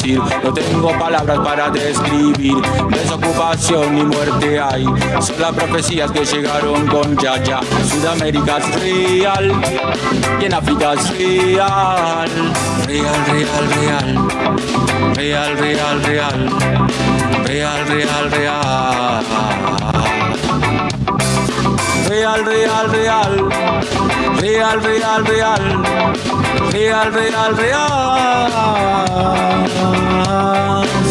decir, no tengo palabras para describir. Desocupación y muerte hay, son las profecías que llegaron con Yaya. Sudamérica es real y en África es real. Real, real, real. Real, real, real. Real, real, real. Real, real, real. Real, real, real. Real, real, real.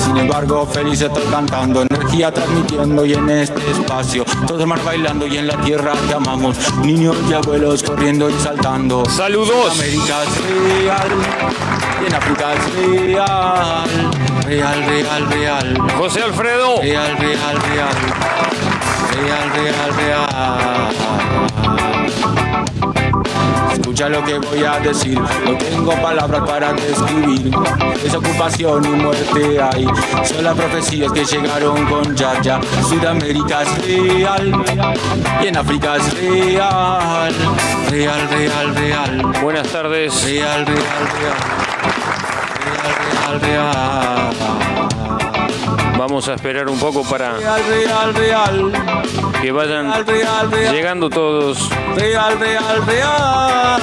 Sin embargo, feliz estoy cantando, energía transmitiendo y en este espacio, todos más bailando y en la tierra te amamos, niños y abuelos corriendo y saltando. Saludos. América es real y en África es real. Real, real, real. José Alfredo. Real, real, real. Real, real, real. Escucha lo que voy a decir, no tengo palabras para describir. Desocupación y muerte hay, son las profecías que llegaron con Yaya. Sudamérica es real y en África es real. Real, real, real. Buenas tardes. Real, real, real. Real, real, real. Vamos a esperar un poco para Real, real, real. que vayan Real, real, real. llegando todos. Real, real, real.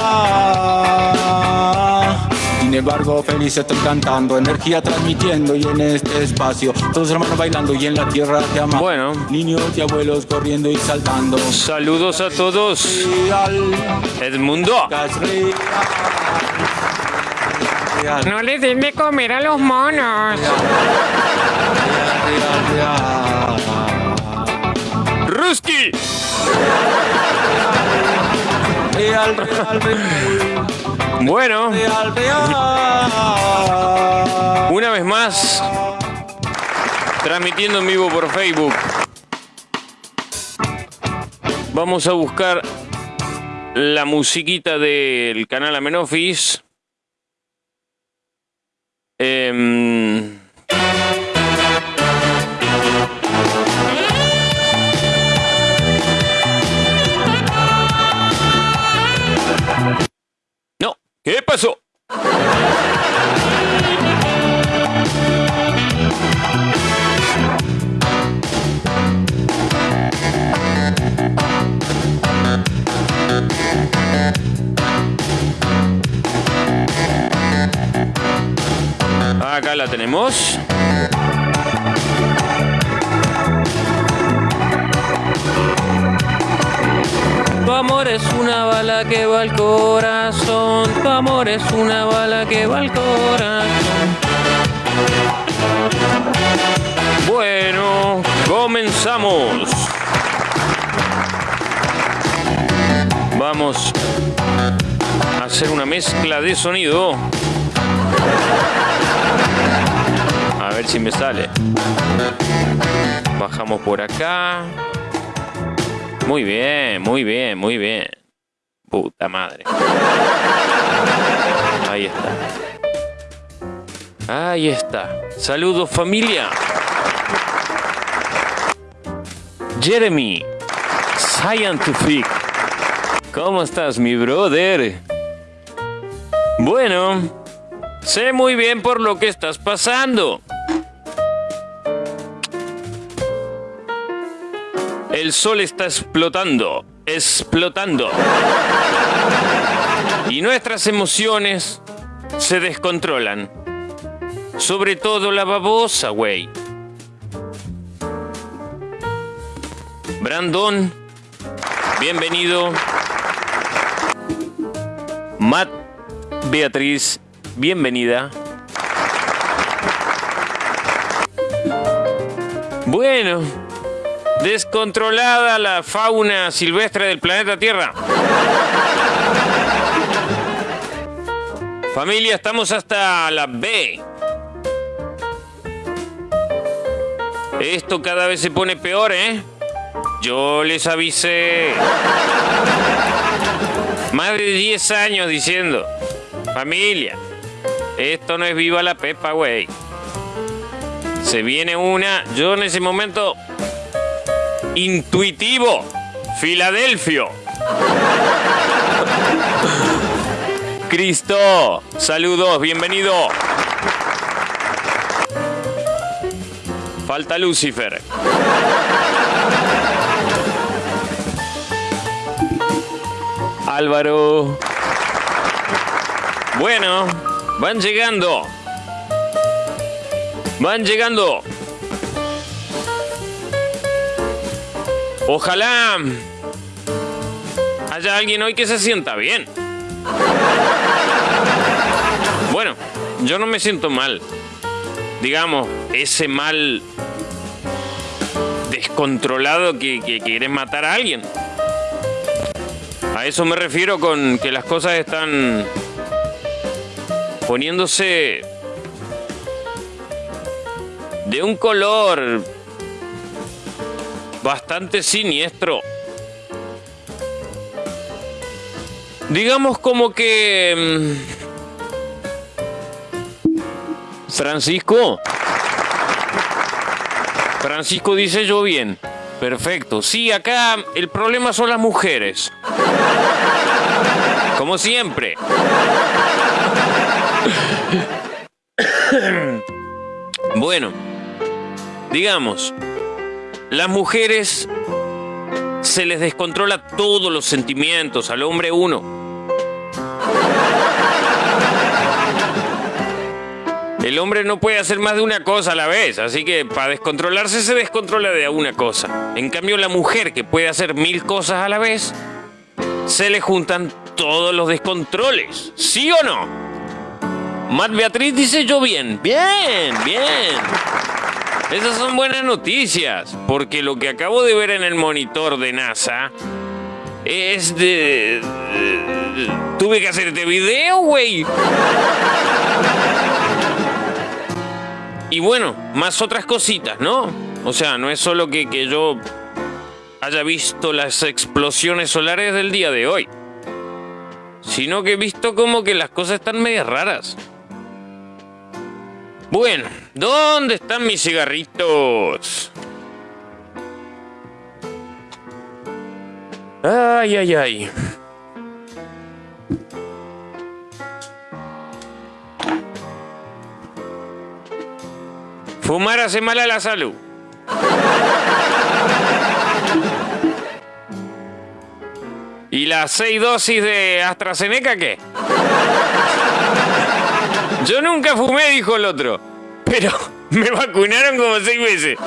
Sin embargo, feliz estoy cantando, energía transmitiendo y en este espacio, todos hermanos bailando y en la tierra te amamos. Bueno. Niños y abuelos corriendo y saltando. Saludos a todos. Real, Edmundo. No les den de comer a los monos. Ruski. Bueno, una vez más, transmitiendo en vivo por Facebook. Vamos a buscar la musiquita del canal Amenofis. Em, al corazón. Tu amor es una bala que va al corazón. Bueno, comenzamos. Vamos a hacer una mezcla de sonido. A ver si me sale. Bajamos por acá. Muy bien, muy bien, muy bien. Puta madre. Ahí está. Ahí está. Saludos familia. Jeremy. Scientific. ¿Cómo estás, mi brother? Bueno, sé muy bien por lo que estás pasando. El sol está explotando, explotando. Y nuestras emociones se descontrolan. Sobre todo la babosa, güey. Brandon, bienvenido. Matt, Beatriz, bienvenida. Bueno, descontrolada la fauna silvestre del planeta Tierra. Familia, estamos hasta la B. Esto cada vez se pone peor, ¿eh? Yo les avisé. Más de 10 años diciendo, familia, esto no es viva la pepa, güey. Se viene una, yo en ese momento, intuitivo, Filadelfio. Cristo, saludos, bienvenido. Falta Lucifer. Álvaro. Bueno, van llegando. Van llegando. Ojalá haya alguien hoy que se sienta bien. Bueno, yo no me siento mal. Digamos, ese mal descontrolado que, que matar a alguien. A eso me refiero con que las cosas están poniéndose de un color bastante siniestro. Digamos como que... mm, Francisco. Francisco dice yo bien. Perfecto. Sí, acá el problema son las mujeres. Como siempre. Bueno, digamos, las mujeres se les descontrola todos los sentimientos al hombre uno. El hombre no puede hacer más de una cosa a la vez, así que para descontrolarse se descontrola de una cosa. En cambio, la mujer que puede hacer mil cosas a la vez, se le juntan todos los descontroles. ¿Sí o no? Matt Beatriz dice yo bien. Bien, bien. Esas son buenas noticias, porque lo que acabo de ver en el monitor de NASA es de... Tuve que hacer este video, güey. Y bueno, más otras cositas, ¿no? O sea, no es solo que, que yo haya visto las explosiones solares del día de hoy, sino que he visto como que las cosas están medias raras. Bueno, ¿dónde están mis cigarritos? Ay, ay, ay. Fumar hace mal a la salud. ¿Y las seis dosis de AstraZeneca qué? Yo nunca fumé, dijo el otro. Pero me vacunaron como seis veces.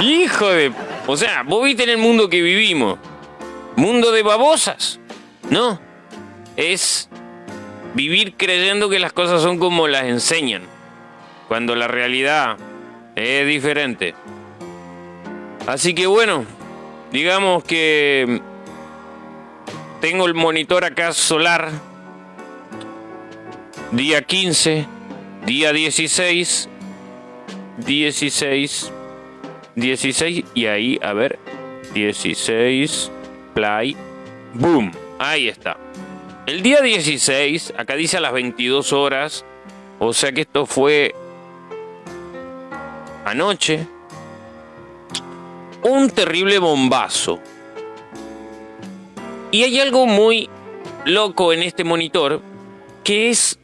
Hijo de... O sea, vos viste en el mundo que vivimos. Mundo de babosas. No. Es vivir creyendo que las cosas son como las enseñan. Cuando la realidad es diferente. Así que bueno, digamos que tengo el monitor acá solar. Día 15, día 16, 16, 16 y ahí, a ver, 16, play, boom, ahí está. El día 16, acá dice a las 22 horas, o sea que esto fue anoche, un terrible bombazo. Y hay algo muy loco en este monitor, que es,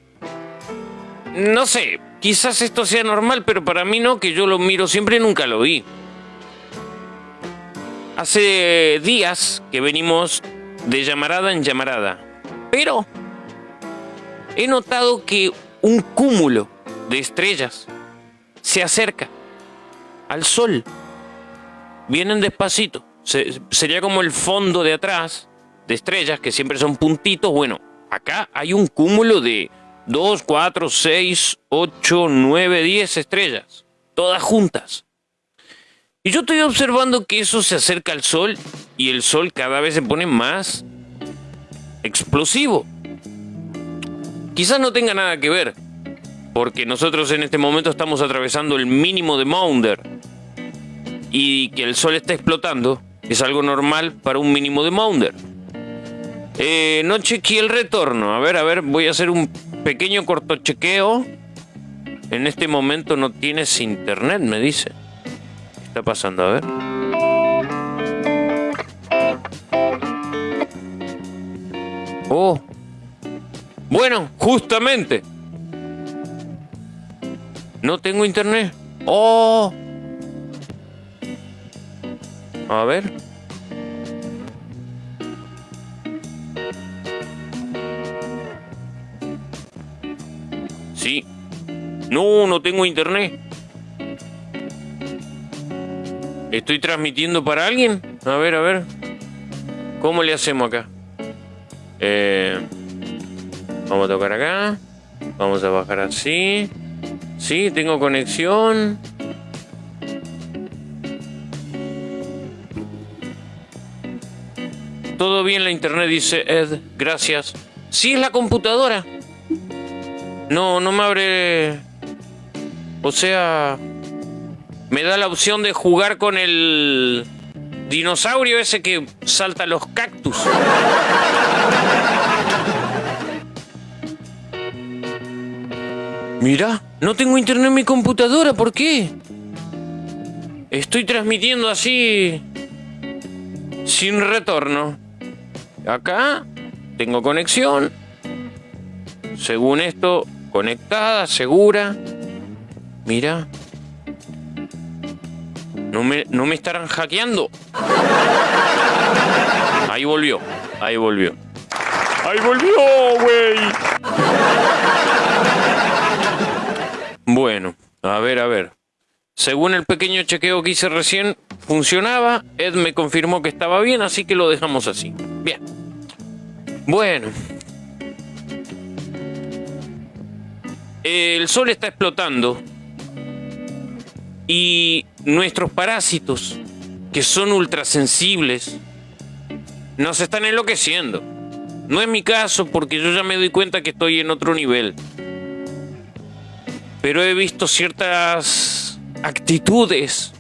no sé, quizás esto sea normal, pero para mí no, que yo lo miro siempre, nunca lo vi. Hace días que venimos de llamarada en llamarada, pero he notado que un cúmulo de estrellas se acerca al sol. Vienen despacito. Se- sería como el fondo de atrás de estrellas, que siempre son puntitos. Bueno, acá hay un cúmulo de 2, 4, 6, 8, 9, 10 estrellas. Todas juntas. Y yo estoy observando que eso se acerca al sol y el sol cada vez se pone más explosivo. Quizás no tenga nada que ver, porque nosotros en este momento estamos atravesando el mínimo de Maunder. Y que el sol está explotando es algo normal para un mínimo de Maunder. Eh, no chequeé el retorno. A ver, a ver, voy a hacer un pequeño cortochequeo. En este momento no tienes internet, me dice. ¿Qué está pasando? A ver. Oh. Bueno, justamente. No tengo internet. Oh. A ver. Sí. No, no tengo internet. ¿Estoy transmitiendo para alguien? A ver, a ver. ¿Cómo le hacemos acá? Eh, vamos a tocar acá. Vamos a bajar así. Sí, tengo conexión. Todo bien la internet, dice Ed. Gracias. Sí, es la computadora. No, no me abre. O sea. Me da la opción de jugar con el dinosaurio ese que salta los cactus. Mira, no tengo internet en mi computadora, ¿por qué? Estoy transmitiendo así sin retorno. Acá tengo conexión. Según esto, conectada, segura. Mira. No me, no me estarán hackeando. Ahí volvió, ahí volvió. Ahí volvió, güey. Bueno, a ver, a ver. Según el pequeño chequeo que hice recién, funcionaba. Ed me confirmó que estaba bien, así que lo dejamos así. Bien. Bueno. El sol está explotando. Y nuestros parásitos, que son ultrasensibles, nos están enloqueciendo. No es mi caso porque yo ya me doy cuenta que estoy en otro nivel. Pero he visto ciertas actitudes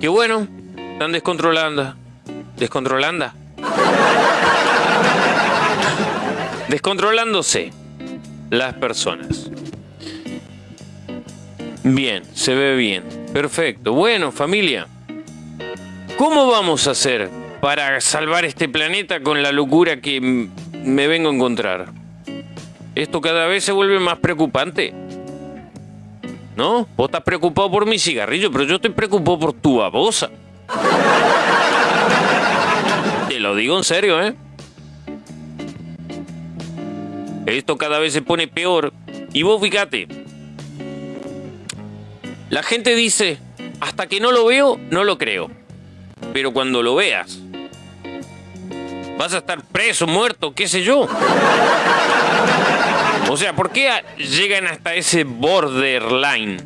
que bueno, están descontrolando. Descontrolando. Descontrolándose las personas. Bien, se ve bien. Perfecto. Bueno, familia. ¿Cómo vamos a hacer para salvar este planeta con la locura que me vengo a encontrar? Esto cada vez se vuelve más preocupante. ¿No? Vos estás preocupado por mi cigarrillo, pero yo estoy preocupado por tu babosa. Te lo digo en serio, ¿eh? Esto cada vez se pone peor. Y vos fíjate, la gente dice, hasta que no lo veo, no lo creo. Pero cuando lo veas, vas a estar preso, muerto, qué sé yo. O sea, ¿por qué llegan hasta ese borderline?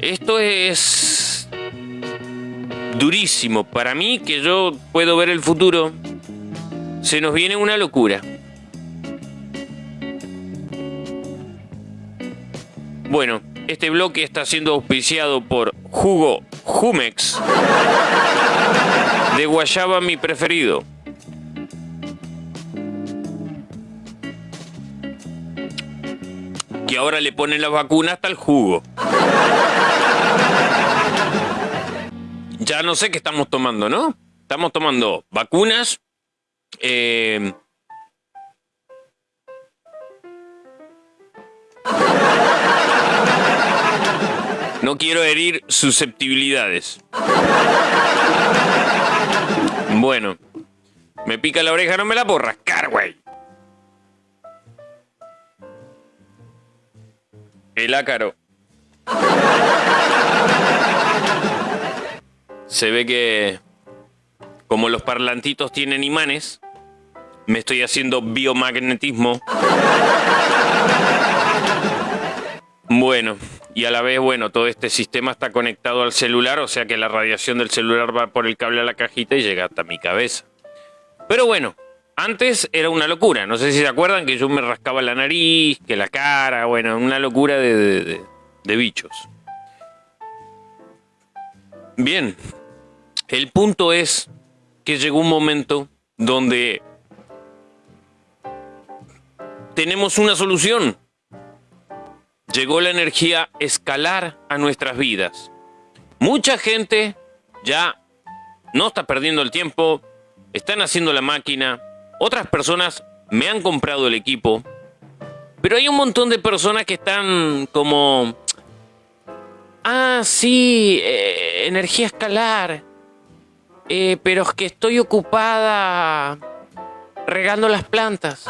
Esto es durísimo. Para mí, que yo puedo ver el futuro, se nos viene una locura. Bueno, este bloque está siendo auspiciado por Jugo Jumex de guayaba mi preferido. Que ahora le ponen la vacuna hasta el jugo. Ya no sé qué estamos tomando, ¿no? Estamos tomando vacunas, eh, No quiero herir susceptibilidades. Bueno, me pica la oreja, no me la puedo rascar, güey. El ácaro. Se ve que, como los parlantitos tienen imanes, me estoy haciendo biomagnetismo. Bueno, y a la vez, bueno, todo este sistema está conectado al celular, o sea que la radiación del celular va por el cable a la cajita y llega hasta mi cabeza. Pero bueno, antes era una locura, no sé si se acuerdan que yo me rascaba la nariz, que la cara, bueno, una locura de, de, bichos. Bien, el punto es que llegó un momento donde tenemos una solución. Llegó la energía escalar a nuestras vidas. Mucha gente ya no está perdiendo el tiempo, están haciendo la máquina, otras personas me han comprado el equipo, pero hay un montón de personas que están como Ah, sí, eh, energía escalar. Eh, pero es que estoy ocupada regando las plantas.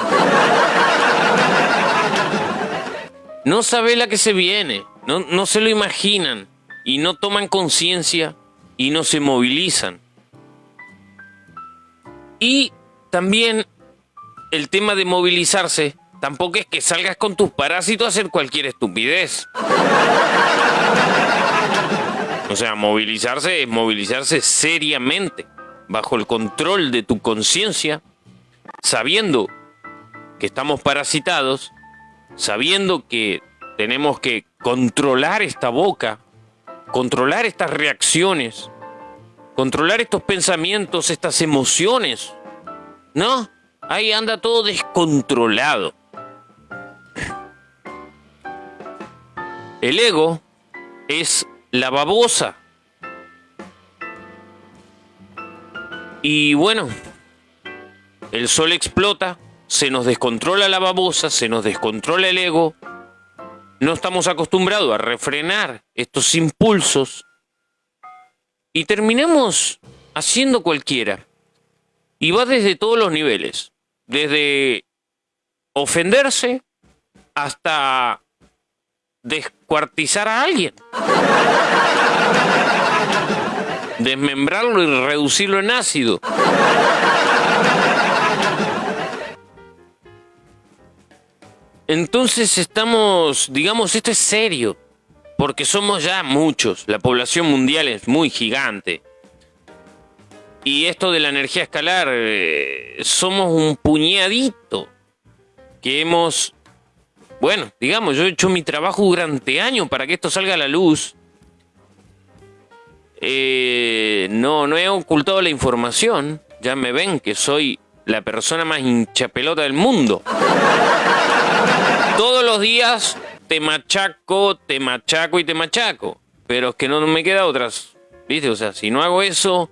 No sabe la que se viene, no, no se lo imaginan y no toman conciencia y no se movilizan. Y también el tema de movilizarse tampoco es que salgas con tus parásitos a hacer cualquier estupidez. O sea, movilizarse es movilizarse seriamente, bajo el control de tu conciencia, sabiendo que estamos parasitados, sabiendo que tenemos que controlar esta boca, controlar estas reacciones, controlar estos pensamientos, estas emociones. ¿No? Ahí anda todo descontrolado. El ego es la babosa. Y bueno, el sol explota, se nos descontrola la babosa, se nos descontrola el ego. No estamos acostumbrados a refrenar estos impulsos y terminamos haciendo cualquiera. Y va desde todos los niveles, desde ofenderse hasta descuartizar a alguien. Desmembrarlo y reducirlo en ácido. Entonces estamos, digamos, esto es serio, porque somos ya muchos, la población mundial es muy gigante. Y esto de la energía escalar, eh, somos un puñadito que hemos bueno, digamos, yo he hecho mi trabajo durante años para que esto salga a la luz. Eh, no, no he ocultado la información. Ya me ven que soy la persona más hinchapelota del mundo. Todos los días te machaco, te machaco y te machaco. Pero es que no me queda otras. ¿Viste? O sea, si no hago eso,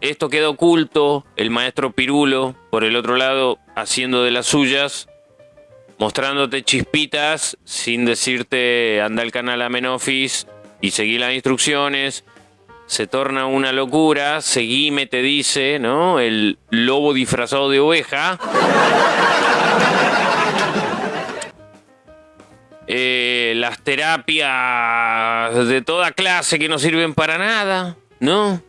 esto queda oculto. El maestro Pirulo, por el otro lado, haciendo de las suyas mostrándote chispitas sin decirte anda al canal Amenofis y seguí las instrucciones. Se torna una locura, seguime, te dice, ¿no? El lobo disfrazado de oveja. Eh, las terapias de toda clase que no sirven para nada, ¿no?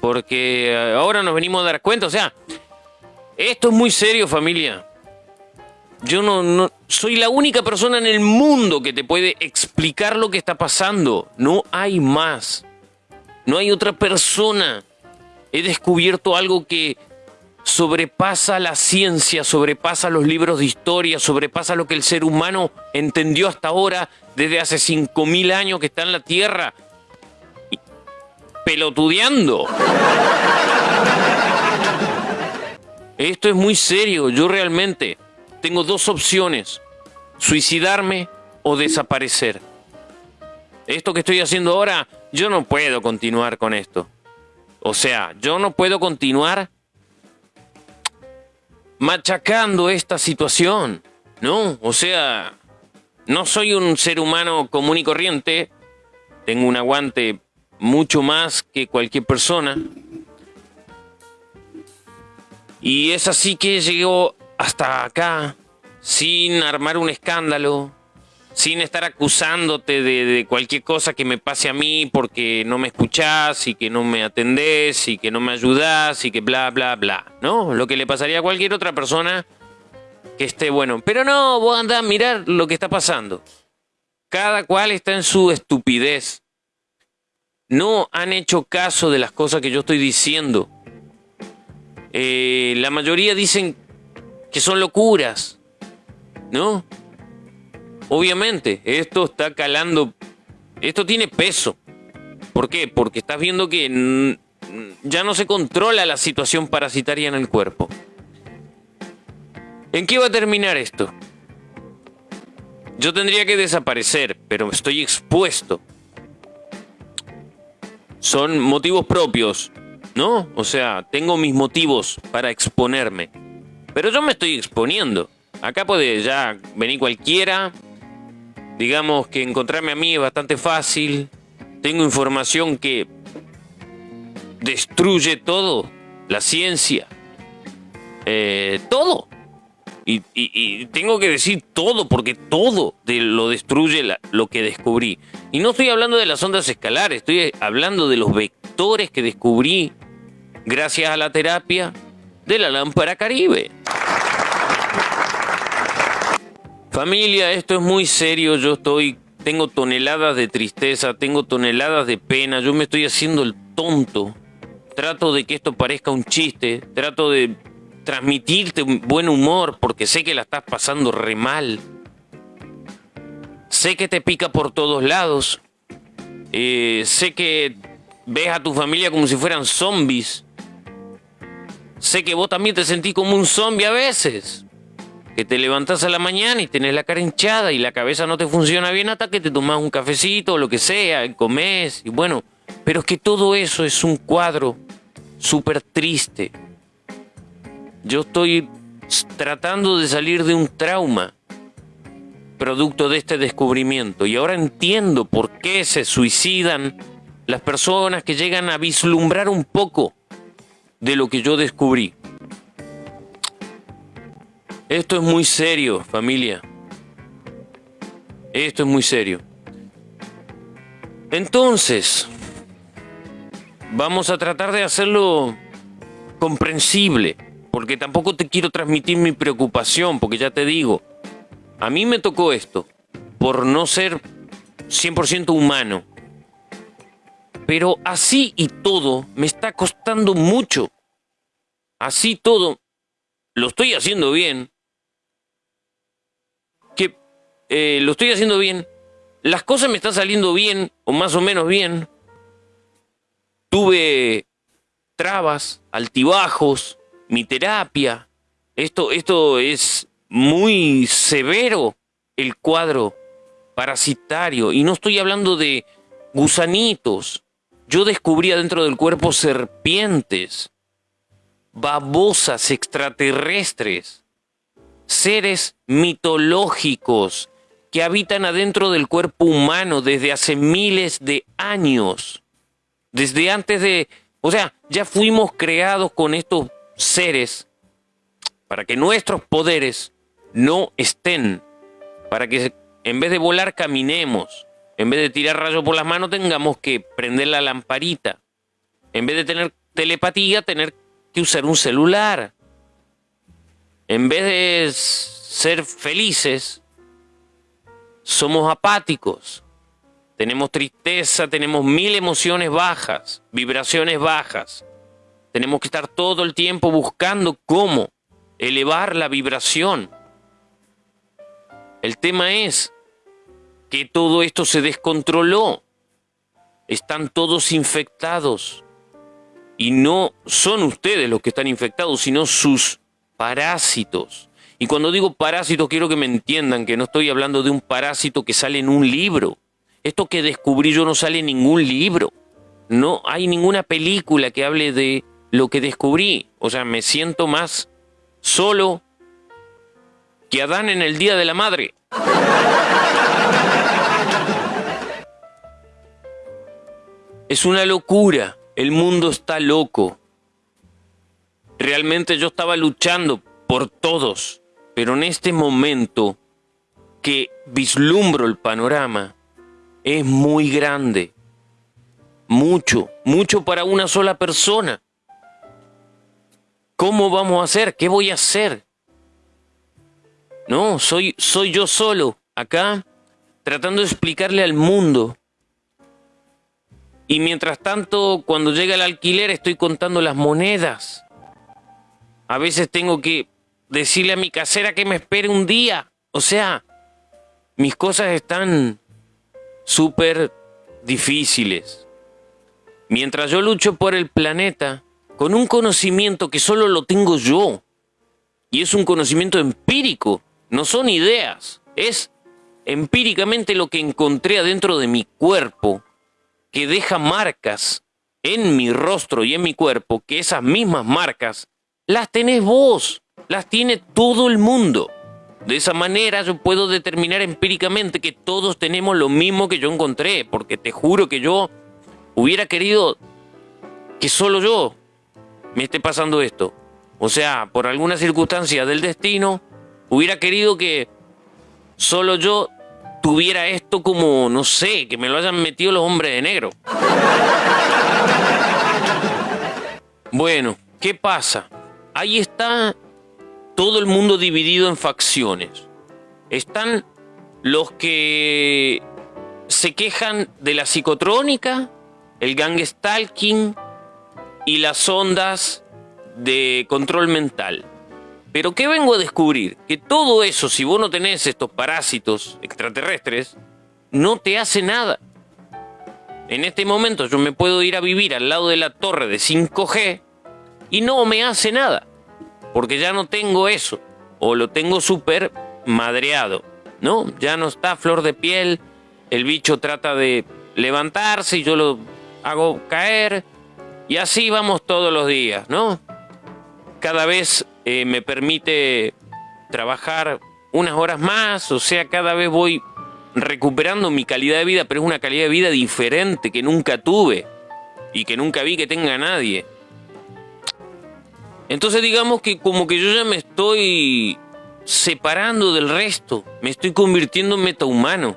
Porque ahora nos venimos a dar cuenta, o sea, esto es muy serio familia. Yo no, no soy la única persona en el mundo que te puede explicar lo que está pasando. No hay más. No hay otra persona. He descubierto algo que sobrepasa la ciencia, sobrepasa los libros de historia, sobrepasa lo que el ser humano entendió hasta ahora, desde hace 5.000 años que está en la Tierra, pelotudeando. Esto es muy serio, yo realmente tengo dos opciones, suicidarme o desaparecer. Esto que estoy haciendo ahora, yo no puedo continuar con esto. O sea, yo no puedo continuar machacando esta situación, ¿no? O sea, no soy un ser humano común y corriente, tengo un aguante mucho más que cualquier persona. Y es así que llegó hasta acá sin armar un escándalo, sin estar acusándote de, cualquier cosa que me pase a mí porque no me escuchás y que no me atendés y que no me ayudás y que bla, bla, bla, ¿no? Lo que le pasaría a cualquier otra persona que esté bueno. Pero no, vos andás a mirar lo que está pasando. Cada cual está en su estupidez. No han hecho caso de las cosas que yo estoy diciendo. Eh, la mayoría dicen que son locuras, ¿no? Obviamente, esto está calando, esto tiene peso, ¿Por qué? Porque estás viendo que ya no se controla la situación parasitaria en el cuerpo. ¿En qué va a terminar esto? Yo tendría que desaparecer, pero estoy expuesto. Son motivos propios, ¿no? O sea, tengo mis motivos para exponerme. Pero yo me estoy exponiendo. Acá puede ya venir cualquiera. Digamos que encontrarme a mí es bastante fácil. Tengo información que destruye todo. La ciencia. Eh, todo. Y, tengo que decir todo, porque todo lo destruye lo que descubrí. Y no estoy hablando de las ondas escalares, estoy hablando de los vectores que descubrí gracias a la terapia de la lámpara caribe. Familia, esto es muy serio, yo estoy, tengo toneladas de tristeza, tengo toneladas de pena, yo me estoy haciendo el tonto. Trato de que esto parezca un chiste, trato de transmitirte un buen humor porque sé que la estás pasando re mal. Sé que te pica por todos lados. Eh, sé que ves a tu familia como si fueran zombies. Sé que vos también te sentís como un zombie a veces. Que te levantás a la mañana y tenés la cara hinchada y la cabeza no te funciona bien hasta que te tomás un cafecito o lo que sea, y comés y bueno. Pero es que todo eso es un cuadro súper triste yo estoy tratando de salir de un trauma producto de este descubrimiento y ahora entiendo por qué se suicidan las personas que llegan a vislumbrar un poco de lo que yo descubrí. Esto es muy serio, familia. Esto es muy serio. Entonces, vamos a tratar de hacerlo comprensible porque tampoco te quiero transmitir mi preocupación, porque ya te digo, a mí me tocó esto, por no ser 100% humano. Pero así y todo me está costando mucho. Así todo, lo estoy haciendo bien. Eh, lo estoy haciendo bien. Las cosas me están saliendo bien, o más o menos bien. Tuve trabas, altibajos, mi terapia. Esto, esto es muy severo, el cuadro parasitario. Y no estoy hablando de gusanitos. Yo descubría dentro del cuerpo serpientes, babosas extraterrestres, seres mitológicos que habitan adentro del cuerpo humano desde hace miles de años. Desde antes de... O sea, ya fuimos creados con estos seres para que nuestros poderes no estén, para que en vez de volar caminemos, en vez de tirar rayos por las manos tengamos que prender la lamparita, en vez de tener telepatía tener que usar un celular, en vez de ser felices, somos apáticos, tenemos tristeza, tenemos mil emociones bajas, vibraciones bajas. Tenemos que estar todo el tiempo buscando cómo elevar la vibración. El tema es que todo esto se descontroló. Están todos infectados. Y no son ustedes los que están infectados, sino sus parásitos. Y cuando digo parásito quiero que me entiendan que no estoy hablando de un parásito que sale en un libro. Esto que descubrí yo no sale en ningún libro. No hay ninguna película que hable de lo que descubrí. O sea, me siento más solo que Adán en el Día de la Madre. Es una locura. El mundo está loco. Realmente yo estaba luchando por todos, pero en este momento que vislumbro el panorama, es muy grande. Mucho, mucho para una sola persona. ¿Cómo vamos a hacer? ¿Qué voy a hacer? No, soy, soy yo solo, acá, tratando de explicarle al mundo. Y mientras tanto, cuando llega el alquiler, estoy contando las monedas. A veces tengo que decirle a mi casera que me espere un día. O sea, mis cosas están súper difíciles. mientras yo lucho por el planeta con un conocimiento que solo lo tengo yo. Y es un conocimiento empírico, no son ideas, es empíricamente lo que encontré adentro de mi cuerpo, que deja marcas en mi rostro y en mi cuerpo, que esas mismas marcas las tenés vos, las tiene todo el mundo. De esa manera yo puedo determinar empíricamente que todos tenemos lo mismo que yo encontré, porque te juro que yo hubiera querido que solo yo me esté pasando esto. O sea, por alguna circunstancia del destino, hubiera querido que solo yo tuviera esto como, no sé, que me lo hayan metido los hombres de negro. Bueno, ¿qué pasa? Ahí está todo el mundo dividido en facciones. Están los que se quejan de la psicotrónica, el gang stalking y las ondas de control mental. Pero ¿qué vengo a descubrir? Que todo eso, si vos no tenés estos parásitos extraterrestres, no te hace nada. En este momento yo me puedo ir a vivir al lado de la torre de 5G y no me hace nada. Porque ya no tengo eso. O lo tengo súper madreado. ¿No? Ya no está flor de piel. El bicho trata de levantarse y yo lo hago caer. Y así vamos todos los días, ¿no? Cada vez eh, me permite trabajar unas horas más, o sea, cada vez voy recuperando mi calidad de vida, pero es una calidad de vida diferente que nunca tuve y que nunca vi que tenga nadie. Entonces digamos que como que yo ya me estoy separando del resto, me estoy convirtiendo en metahumano.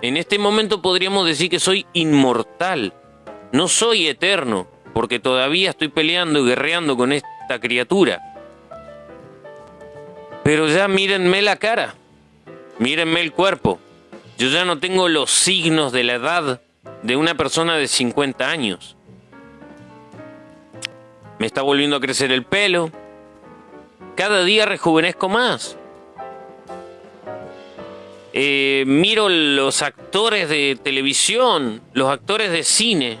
En este momento podríamos decir que soy inmortal, no soy eterno, porque todavía estoy peleando y guerreando con esta criatura. Pero ya mírenme la cara, mírenme el cuerpo. Yo ya no tengo los signos de la edad de una persona de 50 años. Me está volviendo a crecer el pelo. Cada día rejuvenezco más. Eh, miro los actores de televisión, los actores de cine.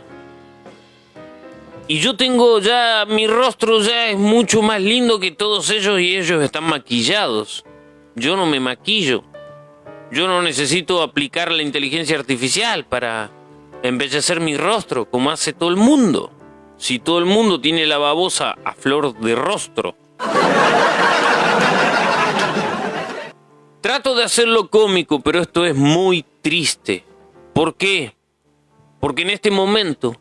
Y yo tengo ya, mi rostro ya es mucho más lindo que todos ellos y ellos están maquillados. Yo no me maquillo. Yo no necesito aplicar la inteligencia artificial para embellecer mi rostro como hace todo el mundo. Si todo el mundo tiene la babosa a flor de rostro. Trato de hacerlo cómico, pero esto es muy triste. ¿Por qué? Porque en este momento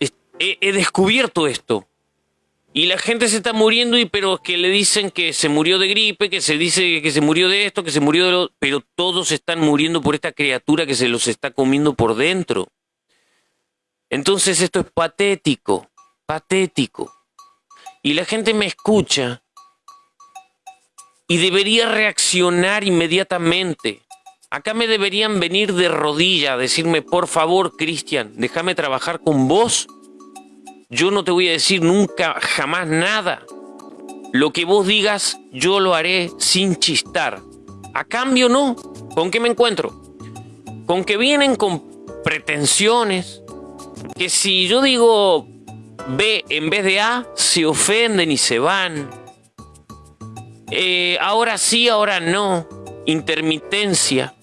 he, descubierto esto. Y la gente se está muriendo, y pero que le dicen que se murió de gripe, que se dice que se murió de esto, que se murió de lo... Pero todos están muriendo por esta criatura que se los está comiendo por dentro. Entonces esto es patético, patético. Y la gente me escucha y debería reaccionar inmediatamente. Acá me deberían venir de rodilla a decirme, por favor, Cristian, déjame trabajar con vos yo no te voy a decir nunca, jamás nada. Lo que vos digas, yo lo haré sin chistar. A cambio, no. ¿Con qué me encuentro? Con que vienen con pretensiones. Que si yo digo B en vez de A, se ofenden y se van. Eh, ahora sí, ahora no. Intermitencia.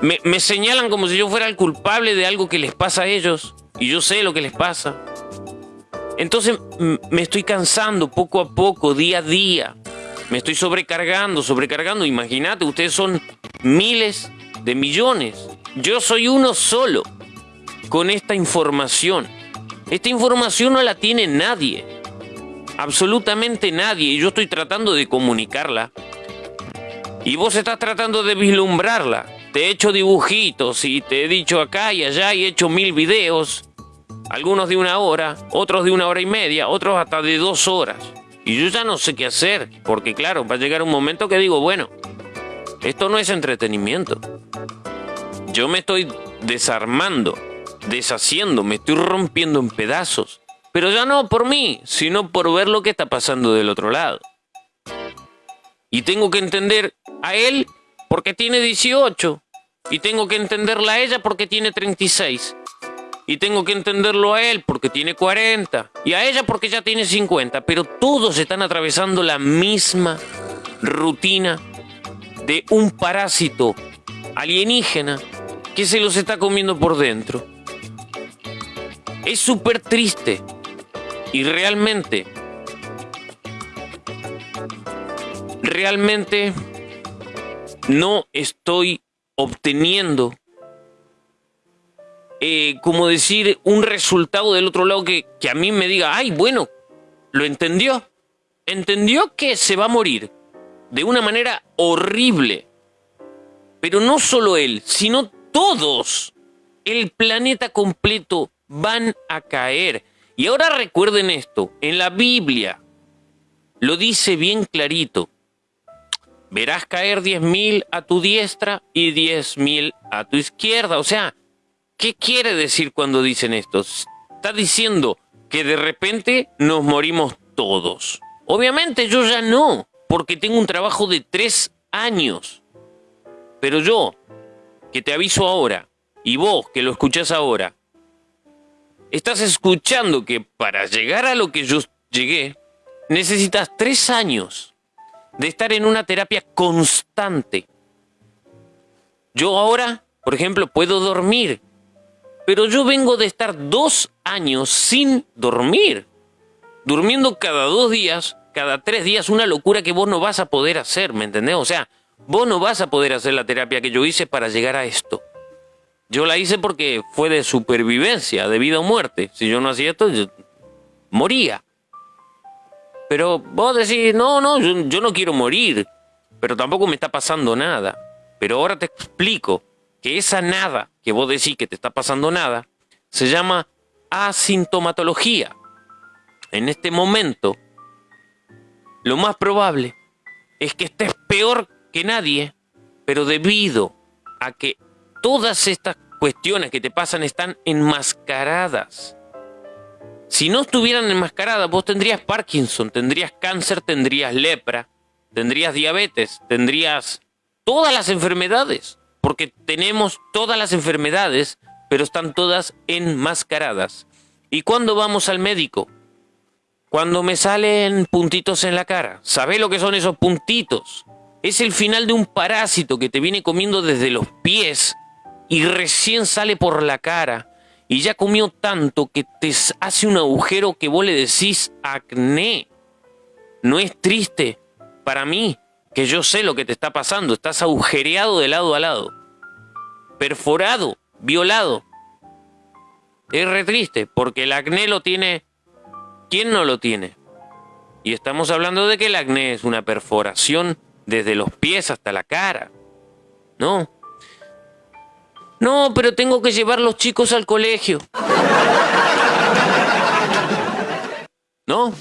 Me, me señalan como si yo fuera el culpable de algo que les pasa a ellos y yo sé lo que les pasa. Entonces me estoy cansando poco a poco, día a día. Me estoy sobrecargando, sobrecargando. Imagínate, ustedes son miles de millones. Yo soy uno solo con esta información. Esta información no la tiene nadie. Absolutamente nadie. Y yo estoy tratando de comunicarla. Y vos estás tratando de vislumbrarla te he hecho dibujitos y te he dicho acá y allá y he hecho mil videos. Algunos de una hora, otros de una hora y media, otros hasta de dos horas. Y yo ya no sé qué hacer, porque claro, va a llegar un momento que digo, bueno, esto no es entretenimiento. Yo me estoy desarmando, deshaciendo, me estoy rompiendo en pedazos. Pero ya no por mí, sino por ver lo que está pasando del otro lado. Y tengo que entender a él porque tiene 18 y tengo que entenderla a ella porque tiene 36. Y tengo que entenderlo a él porque tiene 40. Y a ella porque ya tiene 50. Pero todos están atravesando la misma rutina de un parásito alienígena que se los está comiendo por dentro. Es súper triste. Y realmente, realmente no estoy obteniendo, eh, como decir, un resultado del otro lado que, que a mí me diga, ay, bueno, lo entendió. Entendió que se va a morir de una manera horrible. Pero no solo él, sino todos. El planeta completo van a caer. Y ahora recuerden esto, en la Biblia lo dice bien clarito. Verás caer diez mil a tu diestra y diez mil a tu izquierda. O sea, ¿qué quiere decir cuando dicen esto? Está diciendo que de repente nos morimos todos. Obviamente yo ya no, porque tengo un trabajo de tres años. Pero yo, que te aviso ahora, y vos que lo escuchás ahora, estás escuchando que para llegar a lo que yo llegué, necesitas tres años de estar en una terapia constante. Yo ahora, por ejemplo, puedo dormir, pero yo vengo de estar dos años sin dormir, durmiendo cada dos días, cada tres días, una locura que vos no vas a poder hacer, ¿me entendés? O sea, vos no vas a poder hacer la terapia que yo hice para llegar a esto. Yo la hice porque fue de supervivencia, de vida o muerte. Si yo no hacía esto, yo moría. Pero vos decís, no, no, yo, no quiero morir, pero tampoco me está pasando nada. Pero ahora te explico que esa nada que vos decís que te está pasando nada, se llama asintomatología. En este momento, lo más probable es que estés peor que nadie, pero debido a que todas estas cuestiones que te pasan están enmascaradas. Si no estuvieran enmascaradas, vos tendrías Parkinson, tendrías cáncer, tendrías lepra, tendrías diabetes, tendrías todas las enfermedades, porque tenemos todas las enfermedades, pero están todas enmascaradas. ¿Y cuando vamos al médico? Cuando me salen puntitos en la cara. ¿Sabés lo que son esos puntitos? Es el final de un parásito que te viene comiendo desde los pies y recién sale por la cara y ya comió tanto que te hace un agujero que vos le decís acné. No es triste para mí, que yo sé lo que te está pasando, estás agujereado de lado a lado, perforado, violado. Es re triste, porque el acné lo tiene... ¿Quién no lo tiene? Y estamos hablando de que el acné es una perforación desde los pies hasta la cara. ¿No? No, pero tengo que llevar los chicos al colegio. ¿No?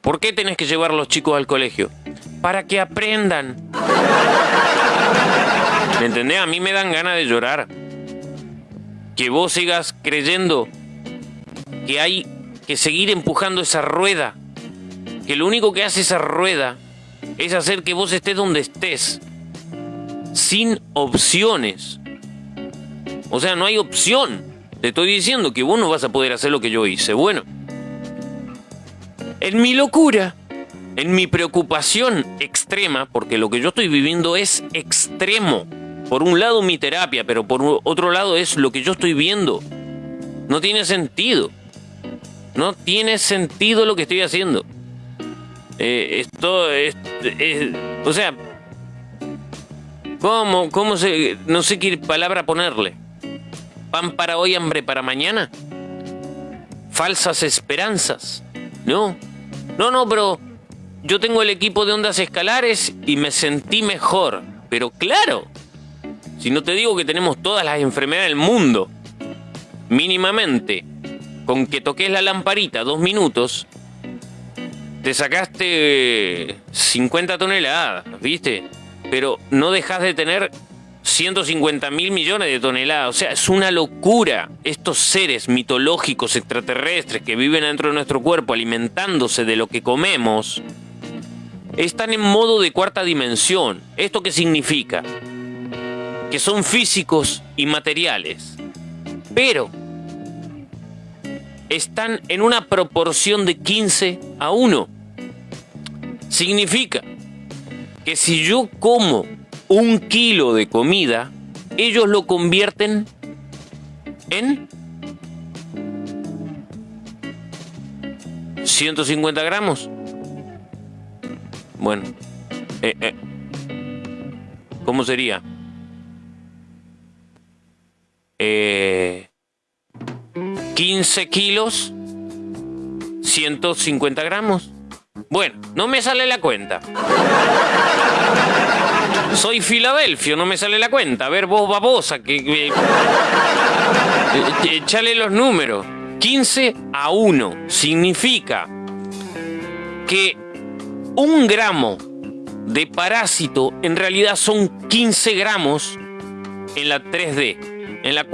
¿Por qué tenés que llevar los chicos al colegio? Para que aprendan. ¿Me entendés? A mí me dan ganas de llorar. Que vos sigas creyendo que hay que seguir empujando esa rueda. Que lo único que hace esa rueda es hacer que vos estés donde estés. Sin opciones. O sea, no hay opción. Te estoy diciendo que vos no vas a poder hacer lo que yo hice. Bueno, en mi locura, en mi preocupación extrema, porque lo que yo estoy viviendo es extremo. Por un lado mi terapia, pero por otro lado es lo que yo estoy viendo. No tiene sentido. No tiene sentido lo que estoy haciendo. Eh, esto es, O sea... ¿Cómo? ¿Cómo se...? No sé qué palabra ponerle pan para hoy, hambre para mañana. Falsas esperanzas. No, no, no, pero yo tengo el equipo de ondas escalares y me sentí mejor. Pero claro, si no te digo que tenemos todas las enfermedades del mundo, mínimamente, con que toques la lamparita dos minutos, te sacaste 50 toneladas, ¿viste? Pero no dejas de tener 150 mil millones de toneladas. O sea, es una locura. Estos seres mitológicos extraterrestres que viven dentro de nuestro cuerpo alimentándose de lo que comemos, están en modo de cuarta dimensión. ¿Esto qué significa? Que son físicos y materiales. Pero están en una proporción de 15 a 1. Significa que si yo como un kilo de comida, ellos lo convierten en 150 gramos. Bueno, eh, eh, ¿cómo sería? Eh, 15 kilos, 150 gramos. Bueno, no me sale la cuenta. Soy Filadelfio, no me sale la cuenta. A ver, vos babosa, que... que- Echale los números. 15 a 1 significa que un gramo de parásito en realidad son 15 gramos en la 3D. En la,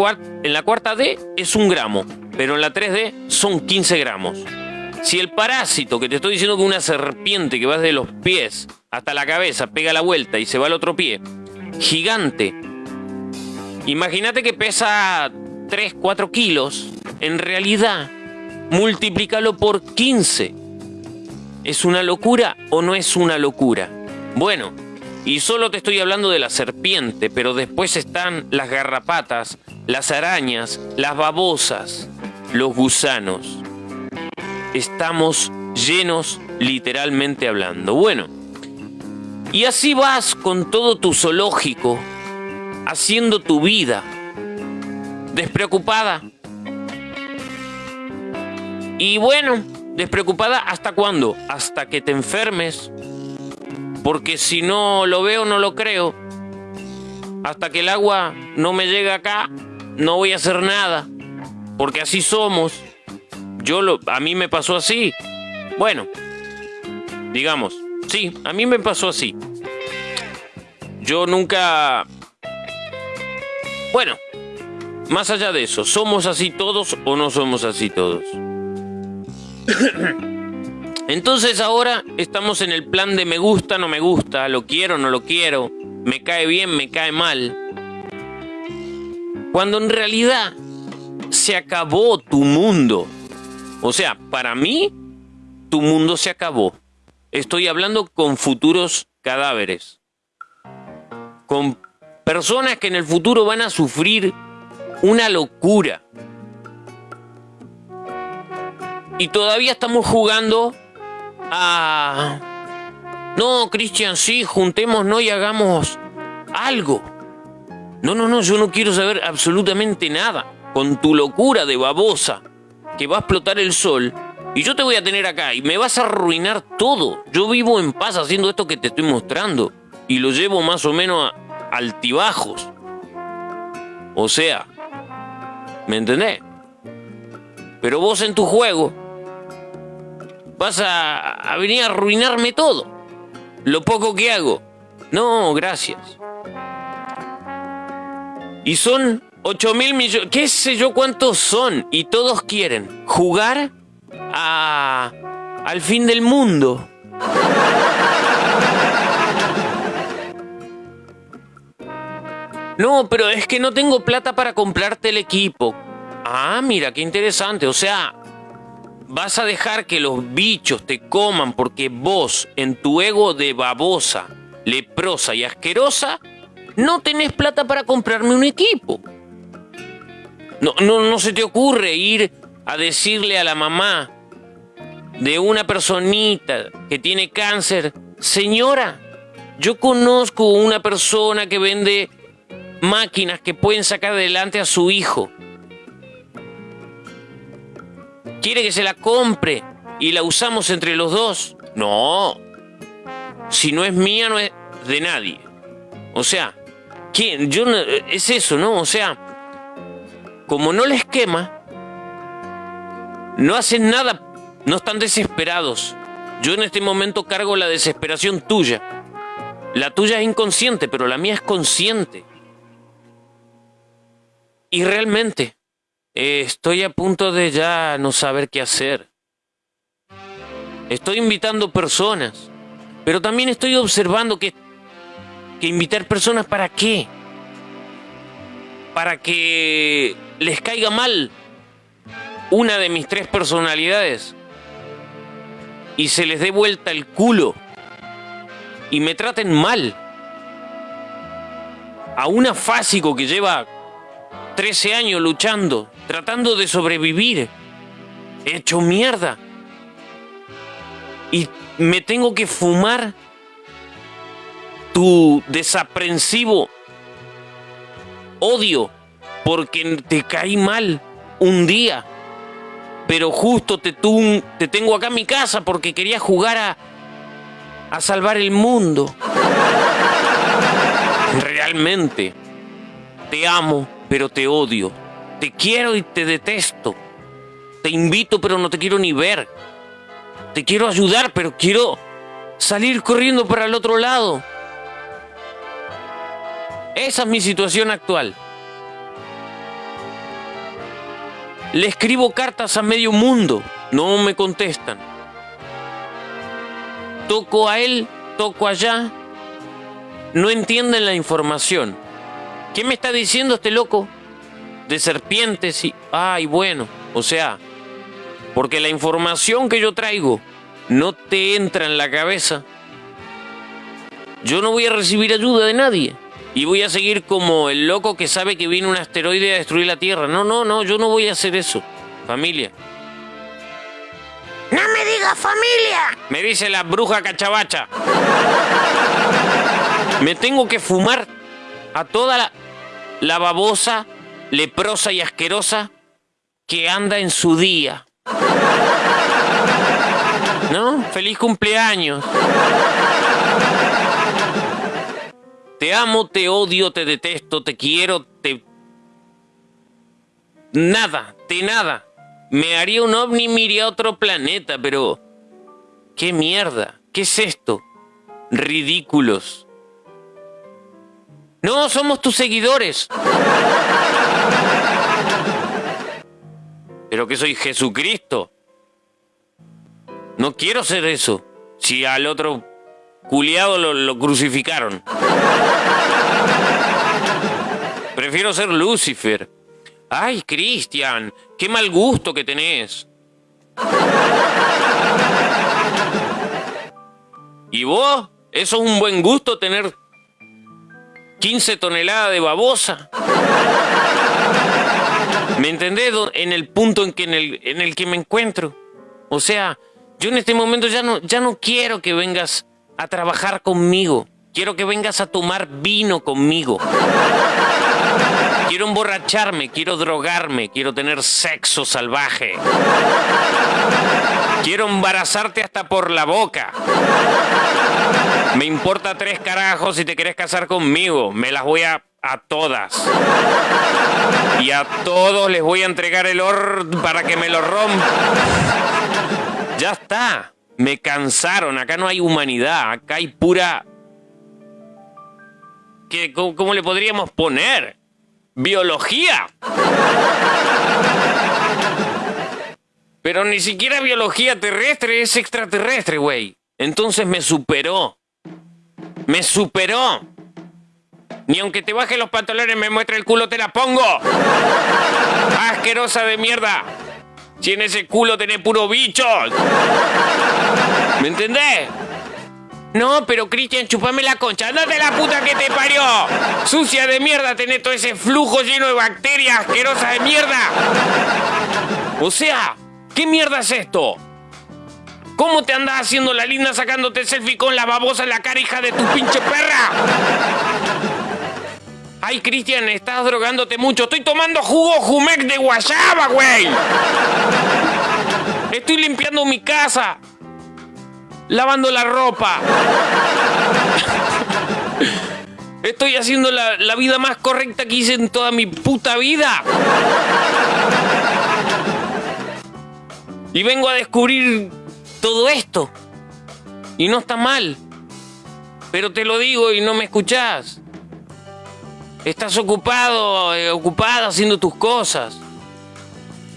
en la cuarta D es un gramo, pero en la 3D son 15 gramos. Si el parásito, que te estoy diciendo que una serpiente que va desde los pies hasta la cabeza, pega la vuelta y se va al otro pie, gigante, imagínate que pesa 3, 4 kilos, en realidad, multiplícalo por 15. ¿Es una locura o no es una locura? Bueno, y solo te estoy hablando de la serpiente, pero después están las garrapatas, las arañas, las babosas, los gusanos. Estamos llenos literalmente hablando. Bueno, y así vas con todo tu zoológico, haciendo tu vida, despreocupada. Y bueno, despreocupada hasta cuándo? Hasta que te enfermes. Porque si no lo veo, no lo creo. Hasta que el agua no me llegue acá, no voy a hacer nada. Porque así somos. Yo lo, a mí me pasó así. Bueno, digamos, sí, a mí me pasó así. Yo nunca... Bueno, más allá de eso, ¿somos así todos o no somos así todos? Entonces ahora estamos en el plan de me gusta, no me gusta, lo quiero, no lo quiero, me cae bien, me cae mal. Cuando en realidad se acabó tu mundo. O sea, para mí, tu mundo se acabó. Estoy hablando con futuros cadáveres. Con personas que en el futuro van a sufrir una locura. Y todavía estamos jugando a... No, Cristian, sí, juntémonos y hagamos algo. No, no, no, yo no quiero saber absolutamente nada. Con tu locura de babosa, que va a explotar el sol, y yo te voy a tener acá, y me vas a arruinar todo. Yo vivo en paz haciendo esto que te estoy mostrando, y lo llevo más o menos a altibajos. O sea, ¿me entendés? Pero vos en tu juego vas a, a venir a arruinarme todo. Lo poco que hago. No, gracias. Y son 8 mil millones, qué sé yo cuántos son. Y todos quieren jugar a, al fin del mundo. No, pero es que no tengo plata para comprarte el equipo. Ah, mira, qué interesante. O sea, vas a dejar que los bichos te coman porque vos, en tu ego de babosa, leprosa y asquerosa, no tenés plata para comprarme un equipo. No, no, no se te ocurre ir a decirle a la mamá de una personita que tiene cáncer, señora, yo conozco una persona que vende máquinas que pueden sacar adelante a su hijo. ¿Quiere que se la compre y la usamos entre los dos? No. Si no es mía, no es de nadie. O sea, ¿quién? Yo no, es eso, ¿no? O sea, como no les quema, no hacen nada, no están desesperados. Yo en este momento cargo la desesperación tuya. La tuya es inconsciente, pero la mía es consciente. Y realmente, eh, estoy a punto de ya no saber qué hacer. Estoy invitando personas, pero también estoy observando que, que invitar personas para qué? Para que les caiga mal. Una de mis tres personalidades y se les dé vuelta el culo y me traten mal. A un afásico que lleva 13 años luchando, tratando de sobrevivir, hecho mierda. Y me tengo que fumar tu desaprensivo odio porque te caí mal un día. Pero justo te, tengo acá en mi casa porque quería jugar a, a salvar el mundo. Realmente, te amo, pero te odio. Te quiero y te detesto. Te invito, pero no te quiero ni ver. Te quiero ayudar, pero quiero salir corriendo para el otro lado. Esa es mi situación actual. Le escribo cartas a medio mundo, no me contestan. Toco a él, toco allá, no entienden la información. ¿Qué me está diciendo este loco? De serpientes y... Ay, bueno, o sea, porque la información que yo traigo no te entra en la cabeza, yo no voy a recibir ayuda de nadie. Y voy a seguir como el loco que sabe que viene un asteroide a destruir la Tierra. No, no, no, yo no voy a hacer eso. Familia. ¡No me digas familia! Me dice la bruja cachabacha. Me tengo que fumar a toda la, la babosa, leprosa y asquerosa que anda en su día. ¿No? Feliz cumpleaños. Te amo, te odio, te detesto, te quiero, te... Nada, te nada. Me haría un ovni y me iría a otro planeta, pero... ¿Qué mierda? ¿Qué es esto? Ridículos. No, somos tus seguidores. Pero que soy Jesucristo. No quiero ser eso. Si al otro culiado lo, lo crucificaron. Prefiero ser Lucifer. Ay, Cristian, qué mal gusto que tenés. ¿Y vos? ¿Eso es un buen gusto tener 15 toneladas de babosa? ¿Me entendés? En el punto en que, en el, en el que me encuentro. O sea, yo en este momento ya no, ya no quiero que vengas a trabajar conmigo. Quiero que vengas a tomar vino conmigo. Quiero emborracharme, quiero drogarme, quiero tener sexo salvaje. Quiero embarazarte hasta por la boca. Me importa tres carajos si te querés casar conmigo. Me las voy a a todas. Y a todos les voy a entregar el or para que me lo rompan. Ya está. Me cansaron. Acá no hay humanidad. Acá hay pura. ¿Qué, cómo, cómo le podríamos poner? Biología. Pero ni siquiera biología terrestre es extraterrestre, güey. Entonces me superó. Me superó. Ni aunque te baje los pantalones me muestre el culo, te la pongo. Asquerosa de mierda. Si en ese culo tenés puro bichos. ¿Me entendés? No, pero Cristian, chupame la concha. ¡Andate la puta que te parió! Sucia de mierda, tenés todo ese flujo lleno de bacterias asquerosas de mierda. O sea, ¿qué mierda es esto? ¿Cómo te andás haciendo la linda sacándote selfie con la babosa en la cara, hija de tu pinche perra? Ay, Cristian, estás drogándote mucho. Estoy tomando jugo Jumec de guayaba, güey. Estoy limpiando mi casa. Lavando la ropa. Estoy haciendo la, la vida más correcta que hice en toda mi puta vida. Y vengo a descubrir todo esto. Y no está mal. Pero te lo digo y no me escuchás. Estás ocupado, eh, ocupada haciendo tus cosas.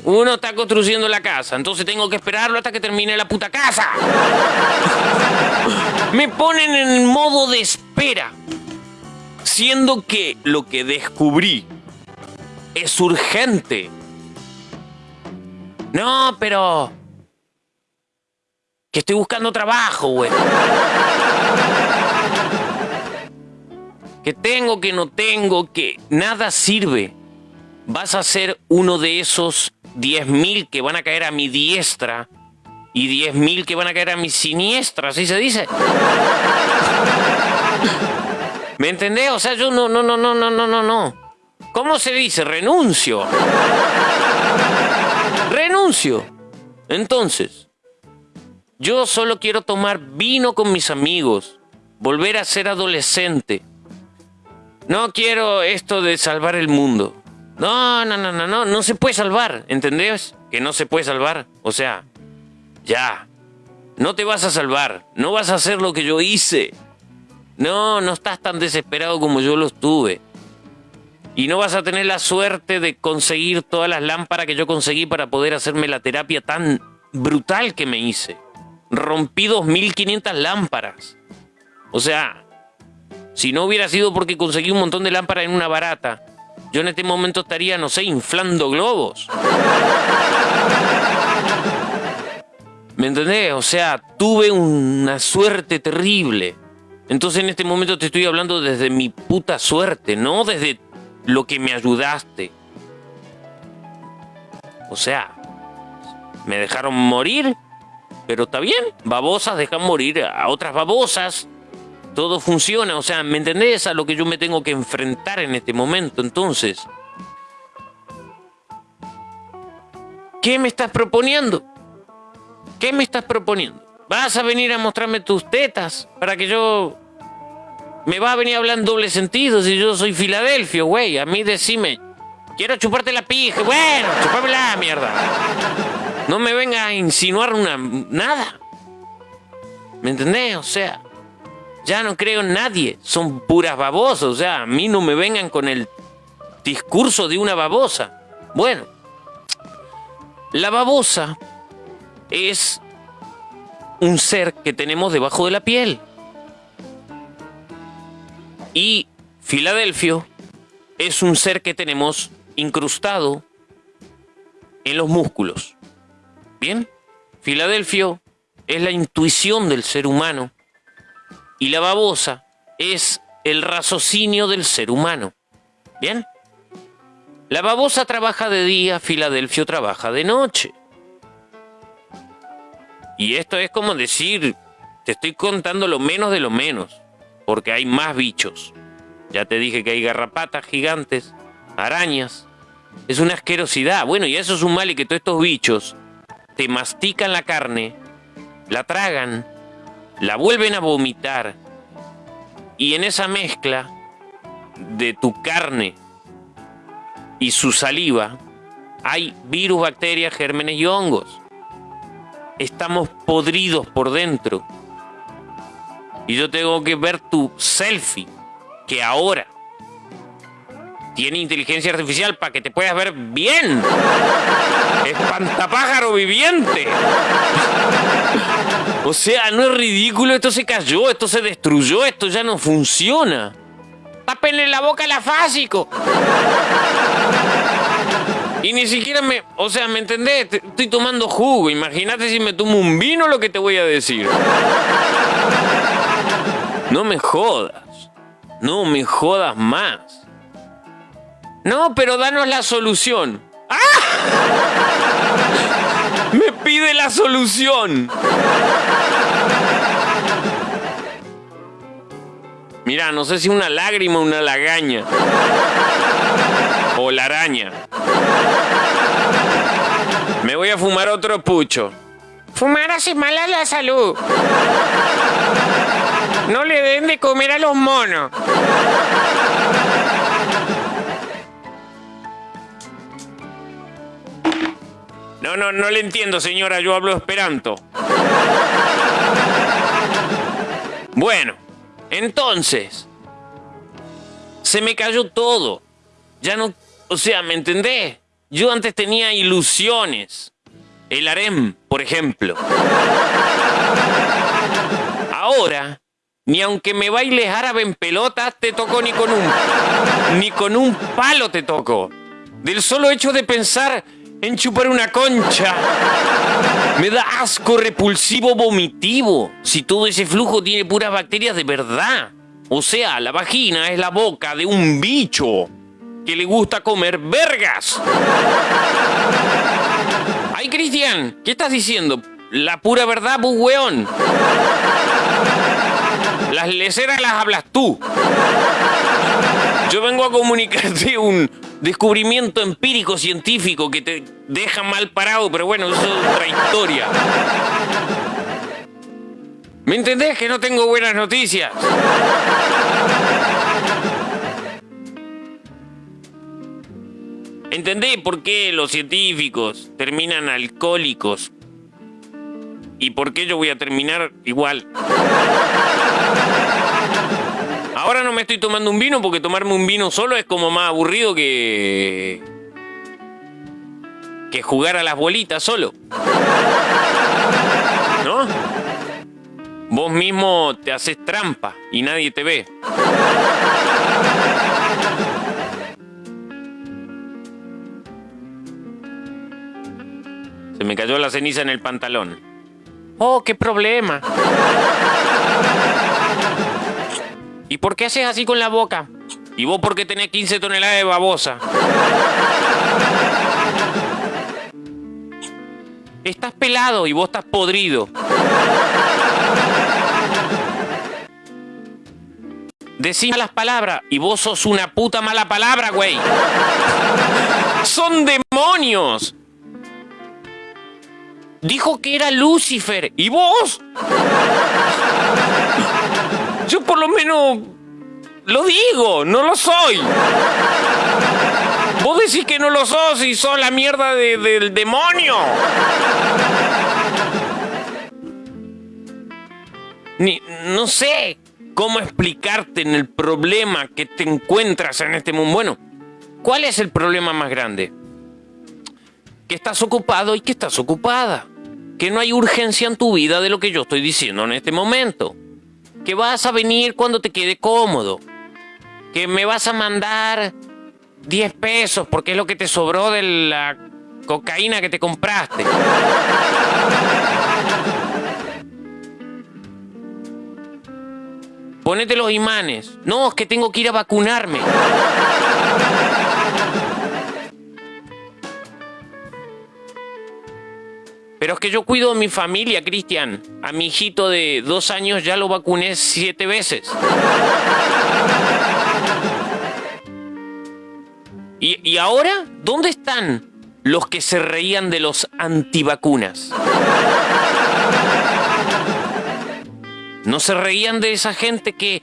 Uno está construyendo la casa, entonces tengo que esperarlo hasta que termine la puta casa. Me ponen en modo de espera. Siendo que lo que descubrí es urgente. No, pero... Que estoy buscando trabajo, güey. Que tengo, que no tengo, que nada sirve. Vas a ser uno de esos 10.000 que van a caer a mi diestra y 10.000 que van a caer a mi siniestra, así se dice. ¿Me entendés? O sea, yo no, no, no, no, no, no, no, no. ¿Cómo se dice? Renuncio. Renuncio. Entonces, yo solo quiero tomar vino con mis amigos, volver a ser adolescente. No quiero esto de salvar el mundo. No, no, no, no, no, no se puede salvar, ¿entendés? Que no se puede salvar. O sea, ya. No te vas a salvar, no vas a hacer lo que yo hice. No, no estás tan desesperado como yo lo estuve. Y no vas a tener la suerte de conseguir todas las lámparas que yo conseguí para poder hacerme la terapia tan brutal que me hice. Rompí 2.500 lámparas. O sea, si no hubiera sido porque conseguí un montón de lámparas en una barata, yo en este momento estaría, no sé, inflando globos. ¿Me entendés? O sea, tuve una suerte terrible. Entonces en este momento te estoy hablando desde mi puta suerte, no desde lo que me ayudaste. O sea, me dejaron morir, pero está bien, babosas dejan morir a otras babosas. Todo funciona, o sea, ¿me entendés a lo que yo me tengo que enfrentar en este momento? Entonces, ¿qué me estás proponiendo? ¿Qué me estás proponiendo? ¿Vas a venir a mostrarme tus tetas para que yo... Me va a venir a hablar en doble sentido si yo soy Filadelfia, güey. A mí decime, quiero chuparte la pija. Bueno, chupame la mierda. No me venga a insinuar una... nada. ¿Me entendés? O sea, ya no creo en nadie. Son puras babosas. O sea, a mí no me vengan con el discurso de una babosa. Bueno, la babosa es un ser que tenemos debajo de la piel. Y Filadelfio es un ser que tenemos incrustado en los músculos. Bien, Filadelfio es la intuición del ser humano y la babosa es el raciocinio del ser humano. Bien, la babosa trabaja de día, Filadelfio trabaja de noche. Y esto es como decir, te estoy contando lo menos de lo menos, porque hay más bichos. Ya te dije que hay garrapatas gigantes, arañas. Es una asquerosidad. Bueno, y eso es un mal y que todos estos bichos te mastican la carne, la tragan, la vuelven a vomitar. Y en esa mezcla de tu carne y su saliva hay virus, bacterias, gérmenes y hongos estamos podridos por dentro. Y yo tengo que ver tu selfie, que ahora tiene inteligencia artificial para que te puedas ver bien. Espantapájaro viviente. O sea, no es ridículo, esto se cayó, esto se destruyó, esto ya no funciona. Tápenle la boca al afásico. Y ni siquiera me. O sea, ¿me entendés? Estoy tomando jugo. Imagínate si me tomo un vino lo que te voy a decir. No me jodas. No me jodas más. No, pero danos la solución. ¡Ah! Me pide la solución. Mira, no sé si una lágrima o una lagaña. O la araña. Me voy a fumar otro pucho. Fumar hace mal a la salud. No le den de comer a los monos. No, no, no le entiendo, señora. Yo hablo esperanto. Bueno, entonces, se me cayó todo. Ya no, o sea, ¿me entendés? Yo antes tenía ilusiones. El harem, por ejemplo. Ahora, ni aunque me bailes árabe en pelotas, te tocó ni con un. ni con un palo te tocó. Del solo hecho de pensar en chupar una concha. Me da asco repulsivo vomitivo. Si todo ese flujo tiene puras bacterias de verdad. O sea, la vagina es la boca de un bicho que le gusta comer vergas. Ay, Cristian, ¿qué estás diciendo? La pura verdad, pues. Las leceras las hablas tú. Yo vengo a comunicarte un descubrimiento empírico científico que te deja mal parado, pero bueno, eso es otra historia. ¿Me entendés que no tengo buenas noticias? ¿Entendés por qué los científicos terminan alcohólicos? ¿Y por qué yo voy a terminar igual? Ahora no me estoy tomando un vino porque tomarme un vino solo es como más aburrido que. que jugar a las bolitas solo. ¿No? Vos mismo te haces trampa y nadie te ve. Se me cayó la ceniza en el pantalón. Oh, qué problema. ¿Y por qué haces así con la boca? ¿Y vos por qué tenés 15 toneladas de babosa? Estás pelado y vos estás podrido. Decís malas palabras y vos sos una puta mala palabra, güey. Son demonios. Dijo que era Lucifer. ¿Y vos? Yo por lo menos lo digo, no lo soy. Vos decís que no lo sos y sos la mierda de- del demonio. Ni, no sé cómo explicarte en el problema que te encuentras en este mundo. Bueno, ¿cuál es el problema más grande? Que estás ocupado y que estás ocupada. Que no hay urgencia en tu vida de lo que yo estoy diciendo en este momento. Que vas a venir cuando te quede cómodo. Que me vas a mandar 10 pesos porque es lo que te sobró de la cocaína que te compraste. Ponete los imanes. No, es que tengo que ir a vacunarme. Pero es que yo cuido a mi familia, Cristian. A mi hijito de dos años ya lo vacuné siete veces. ¿Y, y ahora? ¿Dónde están los que se reían de los antivacunas? No se reían de esa gente que,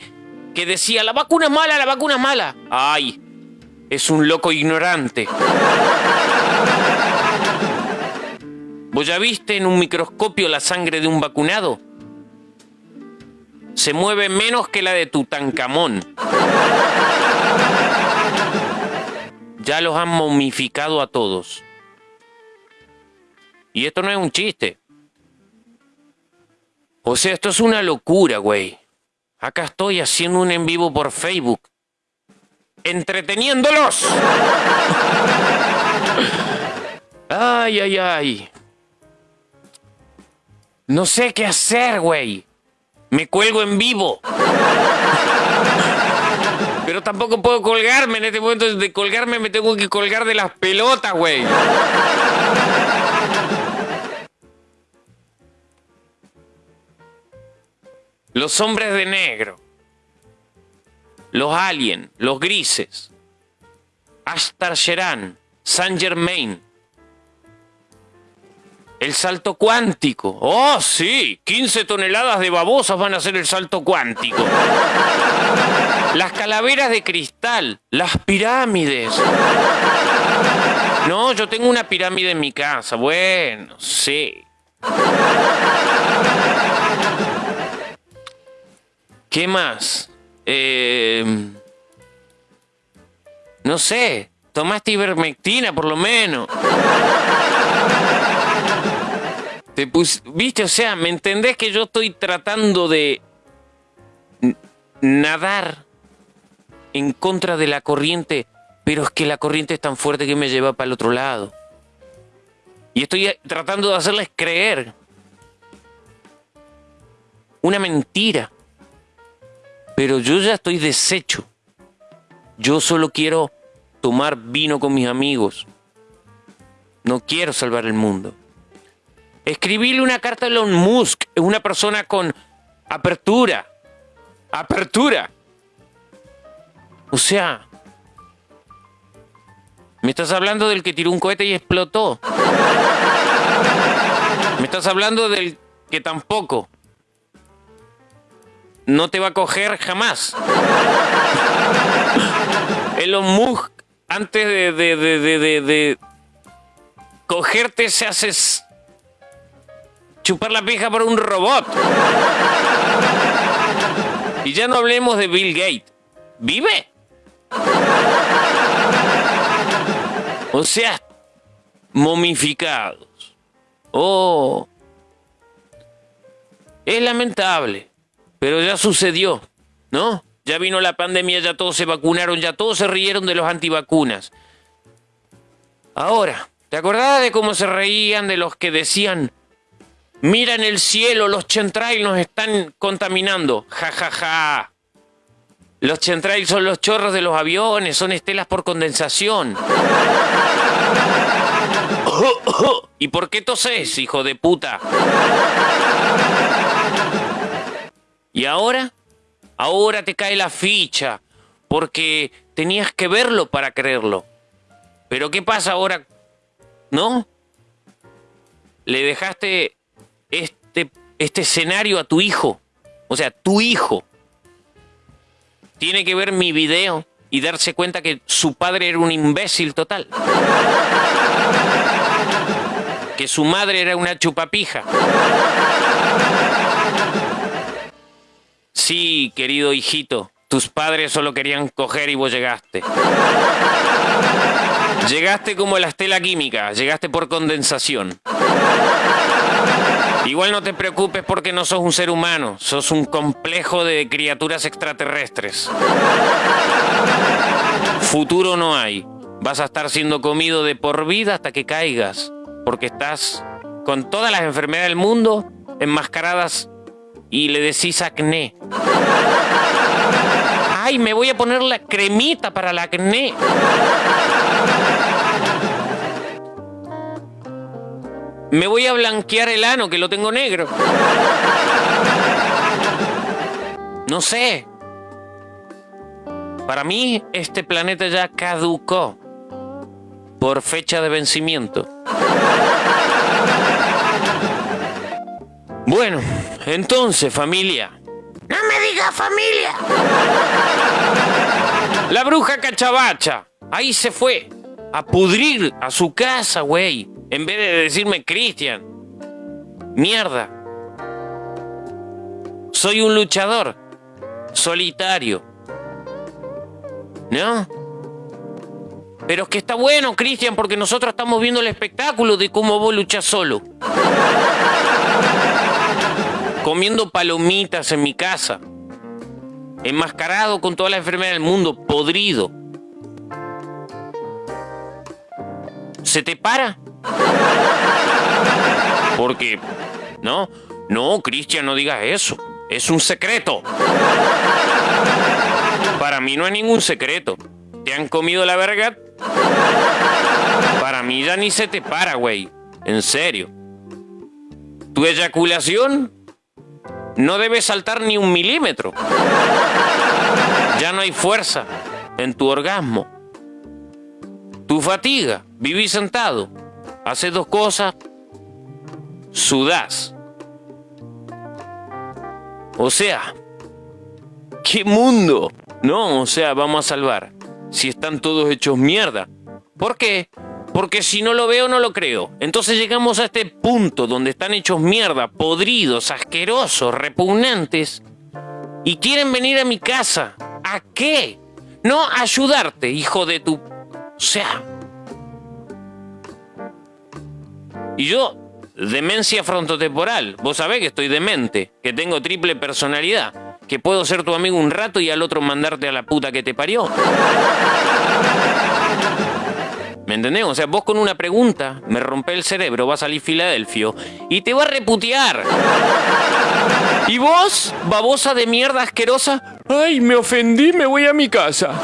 que decía, la vacuna es mala, la vacuna es mala. Ay, es un loco ignorante. ¿Vos ya viste en un microscopio la sangre de un vacunado? Se mueve menos que la de Tutankamón. Ya los han momificado a todos. Y esto no es un chiste. O sea, esto es una locura, güey. Acá estoy haciendo un en vivo por Facebook. Entreteniéndolos. Ay, ay, ay. No sé qué hacer, güey. Me cuelgo en vivo. Pero tampoco puedo colgarme en este momento. De colgarme me tengo que colgar de las pelotas, güey. Los hombres de negro. Los aliens. Los grises. Ashtar Sheran. Saint Germain. El salto cuántico. Oh, sí. 15 toneladas de babosas van a hacer el salto cuántico. Las calaveras de cristal. Las pirámides. No, yo tengo una pirámide en mi casa. Bueno, sí. ¿Qué más? Eh, no sé. Tomaste ivermectina, por lo menos. Te pus- ¿Viste? O sea, ¿me entendés que yo estoy tratando de nadar en contra de la corriente, pero es que la corriente es tan fuerte que me lleva para el otro lado? Y estoy tratando de hacerles creer una mentira. Pero yo ya estoy deshecho. Yo solo quiero tomar vino con mis amigos. No quiero salvar el mundo. Escribirle una carta a Elon Musk es una persona con apertura. Apertura. O sea, me estás hablando del que tiró un cohete y explotó. Me estás hablando del que tampoco no te va a coger jamás. Elon Musk, antes de, de, de, de cogerte, se hace chupar la pija por un robot. Y ya no hablemos de Bill Gates. ¿Vive? O sea, momificados. Oh. Es lamentable, pero ya sucedió, ¿no? Ya vino la pandemia, ya todos se vacunaron, ya todos se rieron de los antivacunas. Ahora, ¿te acordás de cómo se reían de los que decían, mira en el cielo, los chemtrails nos están contaminando? Ja, ja, ja. Los chemtrails son los chorros de los aviones, son estelas por condensación. ¿Y por qué toses, hijo de puta? ¿Y ahora? Ahora te cae la ficha, porque tenías que verlo para creerlo. Pero ¿qué pasa ahora? ¿No? Le dejaste este, este escenario a tu hijo. O sea, tu hijo tiene que ver mi video y darse cuenta que su padre era un imbécil total. Que su madre era una chupapija. Sí, querido hijito, tus padres solo querían coger y vos llegaste. Llegaste como la estela química, llegaste por condensación. Igual no te preocupes porque no sos un ser humano, sos un complejo de criaturas extraterrestres. Futuro no hay. Vas a estar siendo comido de por vida hasta que caigas, porque estás con todas las enfermedades del mundo enmascaradas y le decís acné. Ay, me voy a poner la cremita para la acné. Me voy a blanquear el ano, que lo tengo negro. No sé. Para mí, este planeta ya caducó por fecha de vencimiento. Bueno, entonces, familia. No me digas familia. La bruja cachabacha. Ahí se fue. A pudrir a su casa, güey. En vez de decirme Cristian. Mierda. Soy un luchador. Solitario. ¿No? Pero es que está bueno, Cristian, porque nosotros estamos viendo el espectáculo de cómo vos luchas solo comiendo palomitas en mi casa, enmascarado con toda la enfermedad del mundo, podrido. ¿Se te para? Porque, no, no, Cristian, no digas eso. Es un secreto. Para mí no es ningún secreto. ¿Te han comido la verga? Para mí ya ni se te para, güey. En serio. Tu eyaculación no debe saltar ni un milímetro. Ya no hay fuerza en tu orgasmo. Tu fatiga, vivís sentado, haces dos cosas, sudás. O sea, ¿qué mundo? No, o sea, vamos a salvar. Si están todos hechos mierda. ¿Por qué? Porque si no lo veo, no lo creo. Entonces llegamos a este punto donde están hechos mierda, podridos, asquerosos, repugnantes, y quieren venir a mi casa. ¿A qué? No ayudarte, hijo de tu... O sea... Y yo, demencia frontotemporal. Vos sabés que estoy demente, que tengo triple personalidad, que puedo ser tu amigo un rato y al otro mandarte a la puta que te parió. ¿Me entendés? O sea, vos con una pregunta me rompe el cerebro, va a salir Filadelfio y te va a reputear. Y vos, babosa de mierda asquerosa, ay, me ofendí, me voy a mi casa.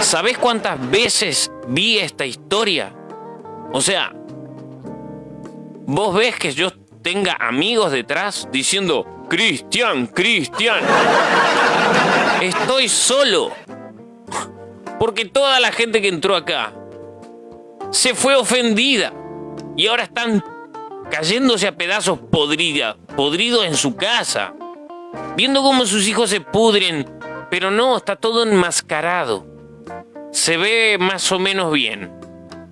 ¿Sabés cuántas veces vi esta historia? O sea, vos ves que yo tenga amigos detrás diciendo, Cristian, Cristian, estoy solo. Porque toda la gente que entró acá se fue ofendida y ahora están cayéndose a pedazos podrida, podridos en su casa, viendo cómo sus hijos se pudren, pero no, está todo enmascarado. Se ve más o menos bien.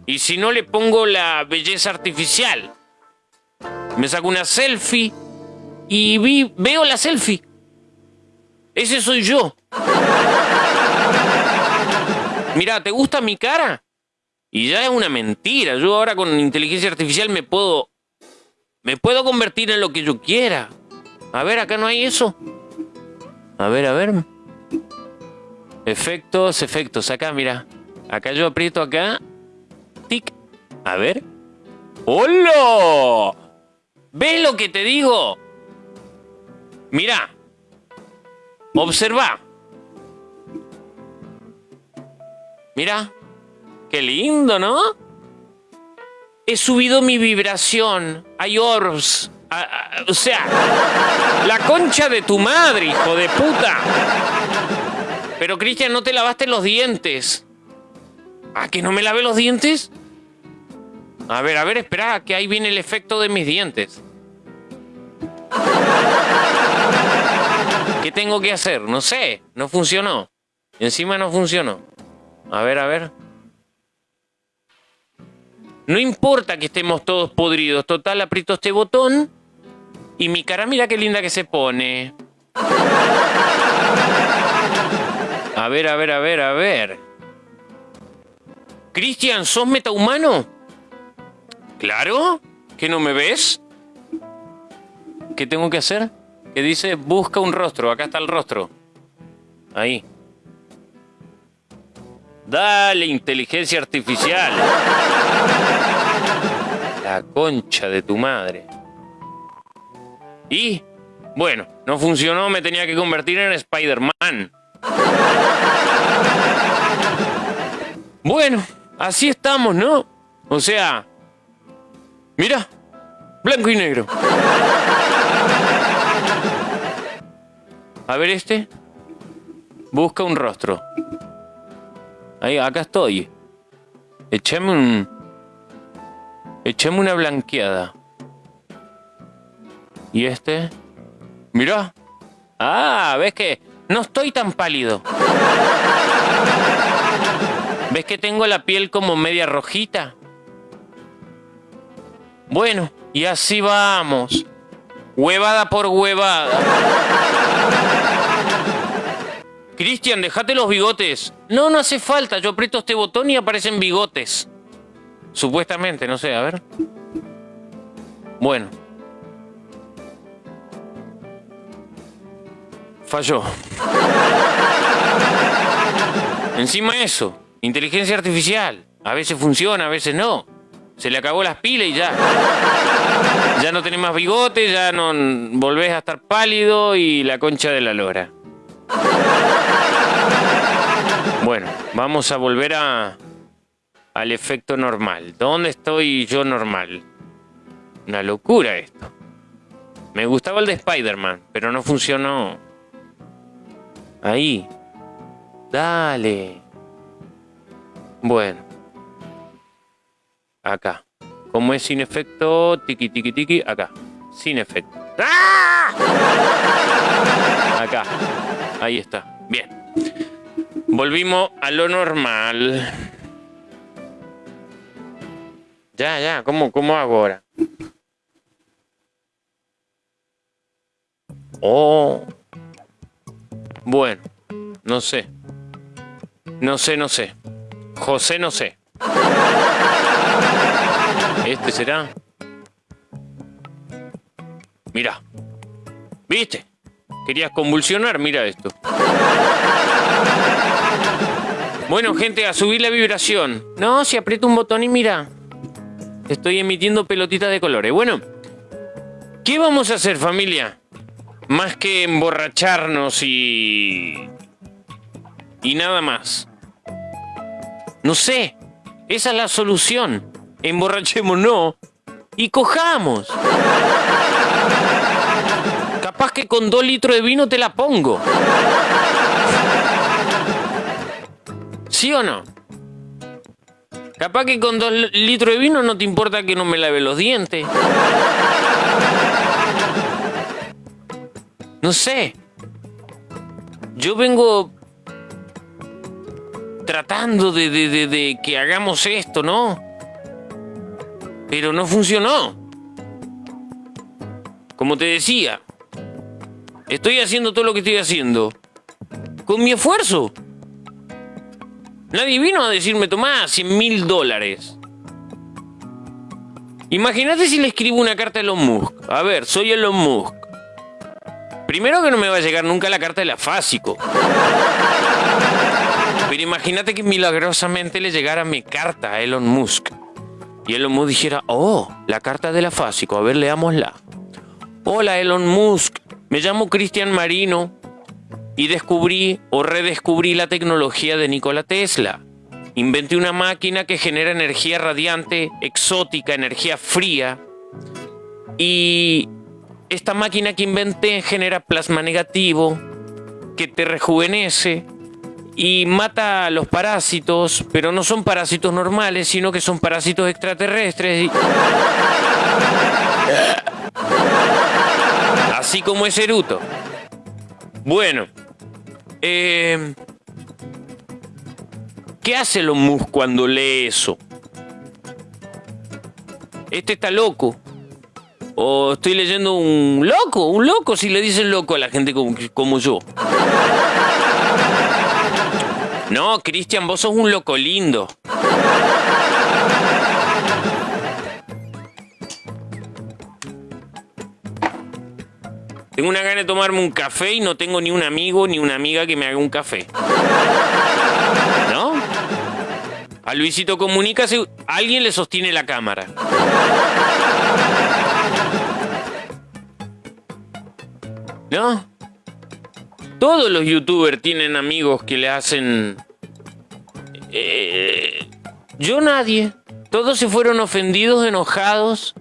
Y si no le pongo la belleza artificial, me saco una selfie y vi, veo la selfie. Ese soy yo. Mira, ¿te gusta mi cara? Y ya es una mentira. Yo ahora con inteligencia artificial me puedo. Me puedo convertir en lo que yo quiera. A ver, acá no hay eso. A ver, a ver. Efectos, efectos. Acá, mira. Acá yo aprieto acá. A ver. ¡Hola! ¿Ves lo que te digo? Mira. Observa. Mira, qué lindo, ¿no? He subido mi vibración. Hay orbs. o sea, la concha de tu madre, hijo de puta. Pero Cristian, no te lavaste los dientes. ¿A que no me lavé los dientes? A ver, a ver, espera, que ahí viene el efecto de mis dientes. ¿Qué tengo que hacer? No sé, no funcionó. Encima no funcionó. A ver, a ver. No importa que estemos todos podridos. Total, aprieto este botón. Y mi cara, mira qué linda que se pone. A ver, a ver, a ver, a ver. Cristian, ¿sos metahumano? Claro. ¿Que no me ves? ¿Qué tengo que hacer? Que dice, busca un rostro. Acá está el rostro. Ahí. Dale, inteligencia artificial. La concha de tu madre. Y, bueno, no funcionó, me tenía que convertir en Spider-Man. Bueno, así estamos, ¿no? O sea, mira, blanco y negro. A ver este. Busca un rostro. Ahí, acá estoy. Echame un... Echame una blanqueada. ¿Y este? Mira. Ah, ¿ves que no estoy tan pálido? ¿Ves que tengo la piel como media rojita? Bueno, y así vamos. Huevada por huevada. Cristian, déjate los bigotes. No, no hace falta. Yo aprieto este botón y aparecen bigotes. Supuestamente, no sé, a ver. Bueno. Falló. Encima eso, inteligencia artificial. A veces funciona, a veces no. Se le acabó las pilas y ya. Ya no tenés más bigotes, ya no volvés a estar pálido y la concha de la lora. Bueno, vamos a volver a, al efecto normal. ¿Dónde estoy yo normal? Una locura esto. Me gustaba el de Spider-Man, pero no funcionó. Ahí. Dale. Bueno. Acá. Como es sin efecto, tiki tiki tiki, acá. Sin efecto. ¡Ah! Acá. Ahí está. Bien. Volvimos a lo normal. Ya, ya, ¿cómo, cómo hago ahora? Oh. Bueno, no sé. No sé, no sé. José, no sé. ¿Este será? Mira. ¿Viste? Querías convulsionar, mira esto. Bueno, gente, a subir la vibración. No, si aprieto un botón y mira. Estoy emitiendo pelotitas de colores. Bueno, ¿qué vamos a hacer, familia? Más que emborracharnos y. y nada más. No sé. Esa es la solución. Emborrachémonos y cojamos. Capaz que con dos litros de vino te la pongo. ¿Sí o no? Capaz que con dos litros de vino no te importa que no me lave los dientes. No sé. Yo vengo tratando de, de, de, que hagamos esto, ¿no? Pero no funcionó. Como te decía, estoy haciendo todo lo que estoy haciendo con mi esfuerzo. Nadie vino a decirme, tomá 100 mil dólares. Imagínate si le escribo una carta a Elon Musk. A ver, soy Elon Musk. Primero que no me va a llegar nunca la carta de la Fásico. Pero imagínate que milagrosamente le llegara mi carta a Elon Musk. Y Elon Musk dijera, oh, la carta de la Fásico, a ver, leámosla. Hola Elon Musk, me llamo Cristian Marino y descubrí o redescubrí la tecnología de Nikola Tesla. Inventé una máquina que genera energía radiante, exótica, energía fría. Y esta máquina que inventé genera plasma negativo, que te rejuvenece y mata a los parásitos, pero no son parásitos normales, sino que son parásitos extraterrestres. Así como es Eruto. Bueno, eh, ¿qué hace los Musk cuando lee eso? Este está loco. O estoy leyendo un loco, un loco, si le dicen loco a la gente como yo. No, Cristian, vos sos un loco lindo. Tengo una gana de tomarme un café y no tengo ni un amigo ni una amiga que me haga un café. ¿No? A Luisito Comunica alguien le sostiene la cámara. ¿No? Todos los youtubers tienen amigos que le hacen... Eh, yo nadie. Todos se fueron ofendidos, enojados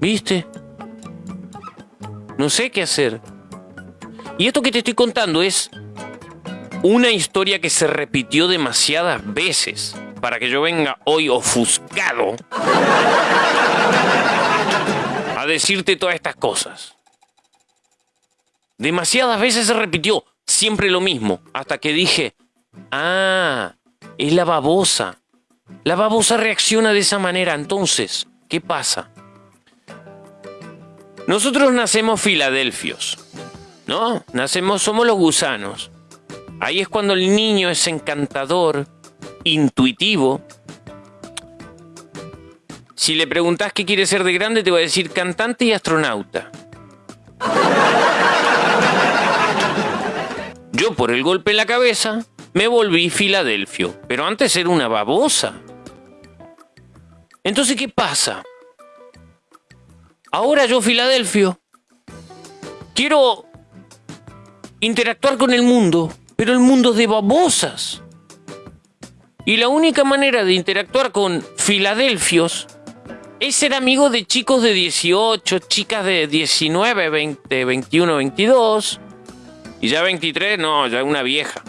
¿Viste? No sé qué hacer. Y esto que te estoy contando es una historia que se repitió demasiadas veces para que yo venga hoy ofuscado a decirte todas estas cosas. Demasiadas veces se repitió siempre lo mismo, hasta que dije, ah, es la babosa. La babosa reacciona de esa manera, entonces, ¿qué pasa? Nosotros nacemos filadelfios, ¿no? Nacemos, somos los gusanos. Ahí es cuando el niño es encantador, intuitivo. Si le preguntas qué quiere ser de grande, te va a decir cantante y astronauta. Yo por el golpe en la cabeza me volví filadelfio, pero antes era una babosa. Entonces, ¿qué pasa? Ahora yo, Filadelfio, quiero interactuar con el mundo, pero el mundo de babosas. Y la única manera de interactuar con filadelfios es ser amigo de chicos de 18, chicas de 19, 20, 21, 22. Y ya 23, no, ya una vieja.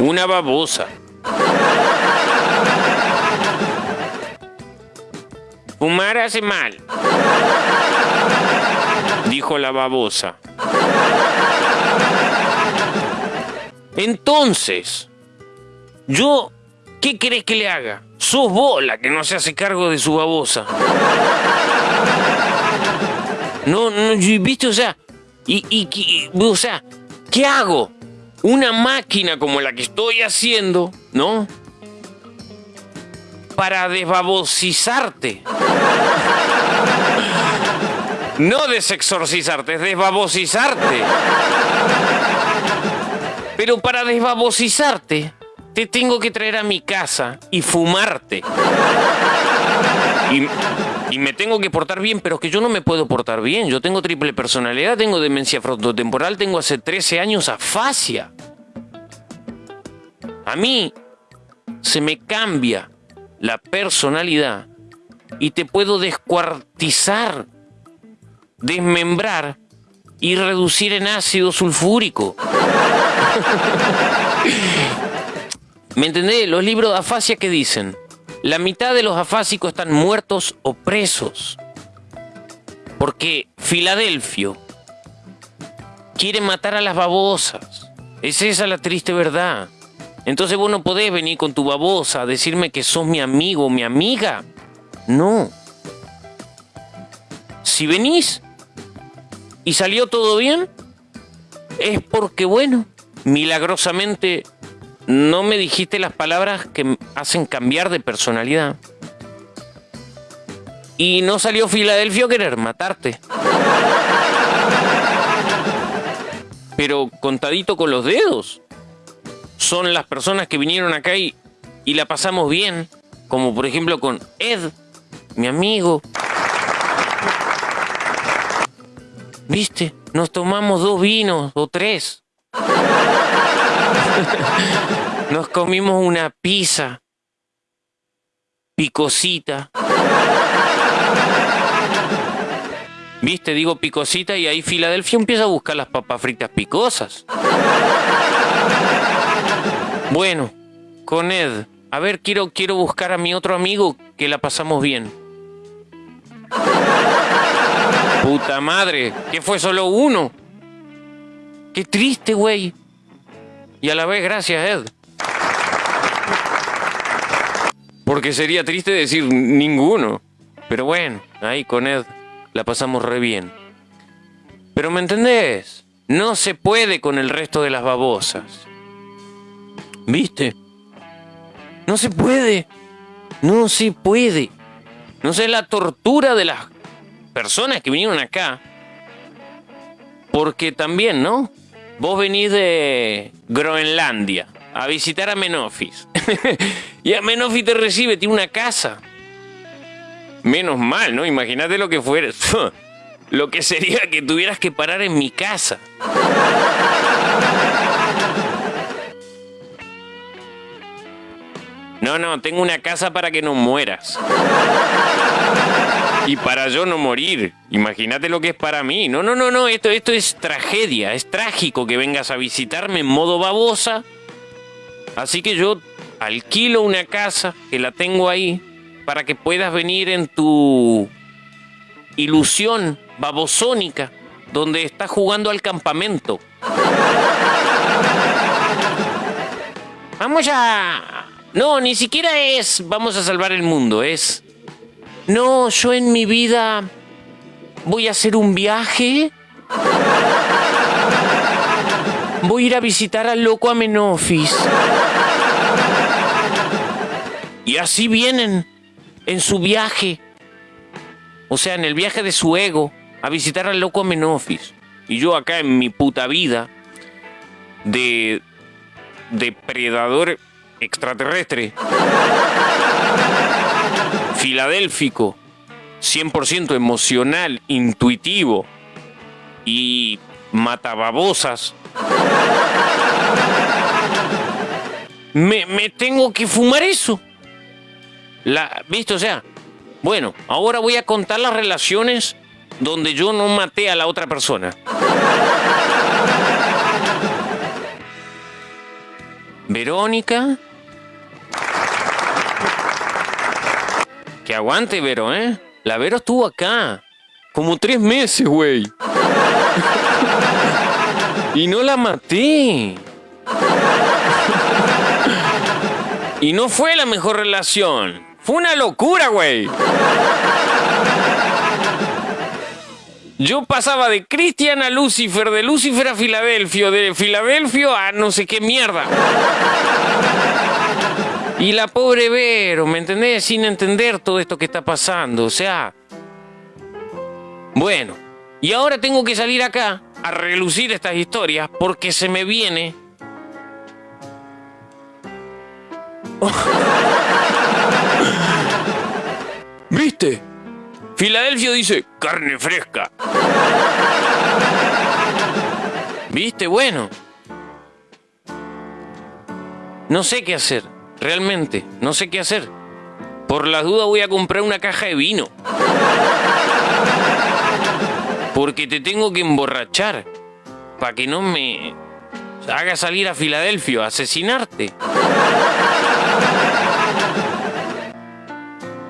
Una babosa. Fumar hace mal, dijo la babosa. Entonces, yo, ¿qué querés que le haga? Sos vos la que no se hace cargo de su babosa. No, no, viste, o sea, y, y, o sea, ¿qué hago? Una máquina como la que estoy haciendo, ¿no? para desbabosizarte. No desexorcizarte, es desbabosizarte. Pero para desbabosizarte, te tengo que traer a mi casa y fumarte. Y, y me tengo que portar bien, pero es que yo no me puedo portar bien. Yo tengo triple personalidad, tengo demencia frontotemporal, tengo hace 13 años afasia. A mí se me cambia la personalidad y te puedo descuartizar, desmembrar y reducir en ácido sulfúrico. ¿Me entendés? Los libros de afasia que dicen, la mitad de los afásicos están muertos o presos. Porque Filadelfio quiere matar a las babosas. Es esa la triste verdad. Entonces vos no podés venir con tu babosa a decirme que sos mi amigo o mi amiga. No. Si venís y salió todo bien, es porque, bueno, milagrosamente no me dijiste las palabras que hacen cambiar de personalidad. Y no salió Filadelfia a querer matarte. Pero contadito con los dedos. Son las personas que vinieron acá y, y la pasamos bien. Como por ejemplo con Ed, mi amigo. ¿Viste? Nos tomamos dos vinos o tres. Nos comimos una pizza. Picosita. ¿Viste? Digo picosita y ahí Filadelfia empieza a buscar las papas fritas picosas. Bueno, con Ed. A ver, quiero, quiero buscar a mi otro amigo que la pasamos bien. Puta madre, que fue solo uno. Qué triste, güey. Y a la vez, gracias, Ed. Porque sería triste decir ninguno. Pero bueno, ahí con Ed la pasamos re bien. Pero ¿me entendés? No se puede con el resto de las babosas. ¿Viste? No se puede. No se puede. No sé la tortura de las personas que vinieron acá. Porque también, ¿no? Vos venís de Groenlandia a visitar a Menofis. y a Menofis te recibe, tiene una casa. Menos mal, ¿no? Imagínate lo que fuera. lo que sería que tuvieras que parar en mi casa. No, no, tengo una casa para que no mueras. Y para yo no morir. Imagínate lo que es para mí. No, no, no, no, esto, esto es tragedia. Es trágico que vengas a visitarme en modo babosa. Así que yo alquilo una casa que la tengo ahí para que puedas venir en tu ilusión babosónica donde estás jugando al campamento. Vamos a... No, ni siquiera es vamos a salvar el mundo, es... No, yo en mi vida voy a hacer un viaje. Voy a ir a visitar al loco Amenofis. Y así vienen en su viaje. O sea, en el viaje de su ego a visitar al loco Amenofis. Y yo acá en mi puta vida de depredador extraterrestre filadélfico, 100% emocional, intuitivo y matababosas. Me, me tengo que fumar eso. La, ¿Viste? O sea, bueno, ahora voy a contar las relaciones donde yo no maté a la otra persona. Verónica, Que aguante, Vero, ¿eh? La Vero estuvo acá. Como tres meses, güey. y no la maté. y no fue la mejor relación. Fue una locura, güey. Yo pasaba de Cristian a Lucifer, de Lucifer a Filadelfio, de Filadelfio a no sé qué mierda. Y la pobre Vero, ¿me entendés? Sin entender todo esto que está pasando. O sea. Bueno. Y ahora tengo que salir acá a relucir estas historias porque se me viene ¿Viste? Filadelfia dice carne fresca. ¿Viste? Bueno. No sé qué hacer. Realmente. No sé qué hacer. Por las dudas voy a comprar una caja de vino. Porque te tengo que emborrachar. Para que no me haga salir a Filadelfia a asesinarte.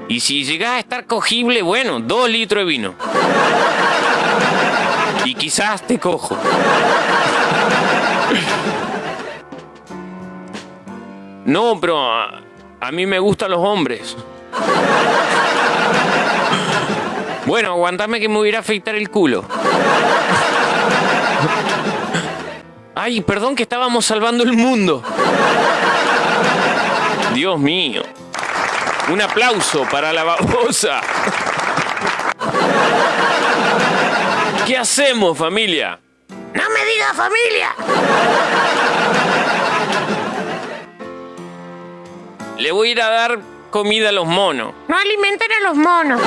Y si llegas a estar cogible, bueno, dos litros de vino. Y quizás te cojo. No, pero a, mí me gustan los hombres. Bueno, aguantame que me hubiera afeitar el culo. Ay, perdón que estábamos salvando el mundo. Dios mío. Un aplauso para la babosa. ¿Qué hacemos, familia? No me diga familia. Le voy a ir a dar comida a los monos. No alimenten a los monos.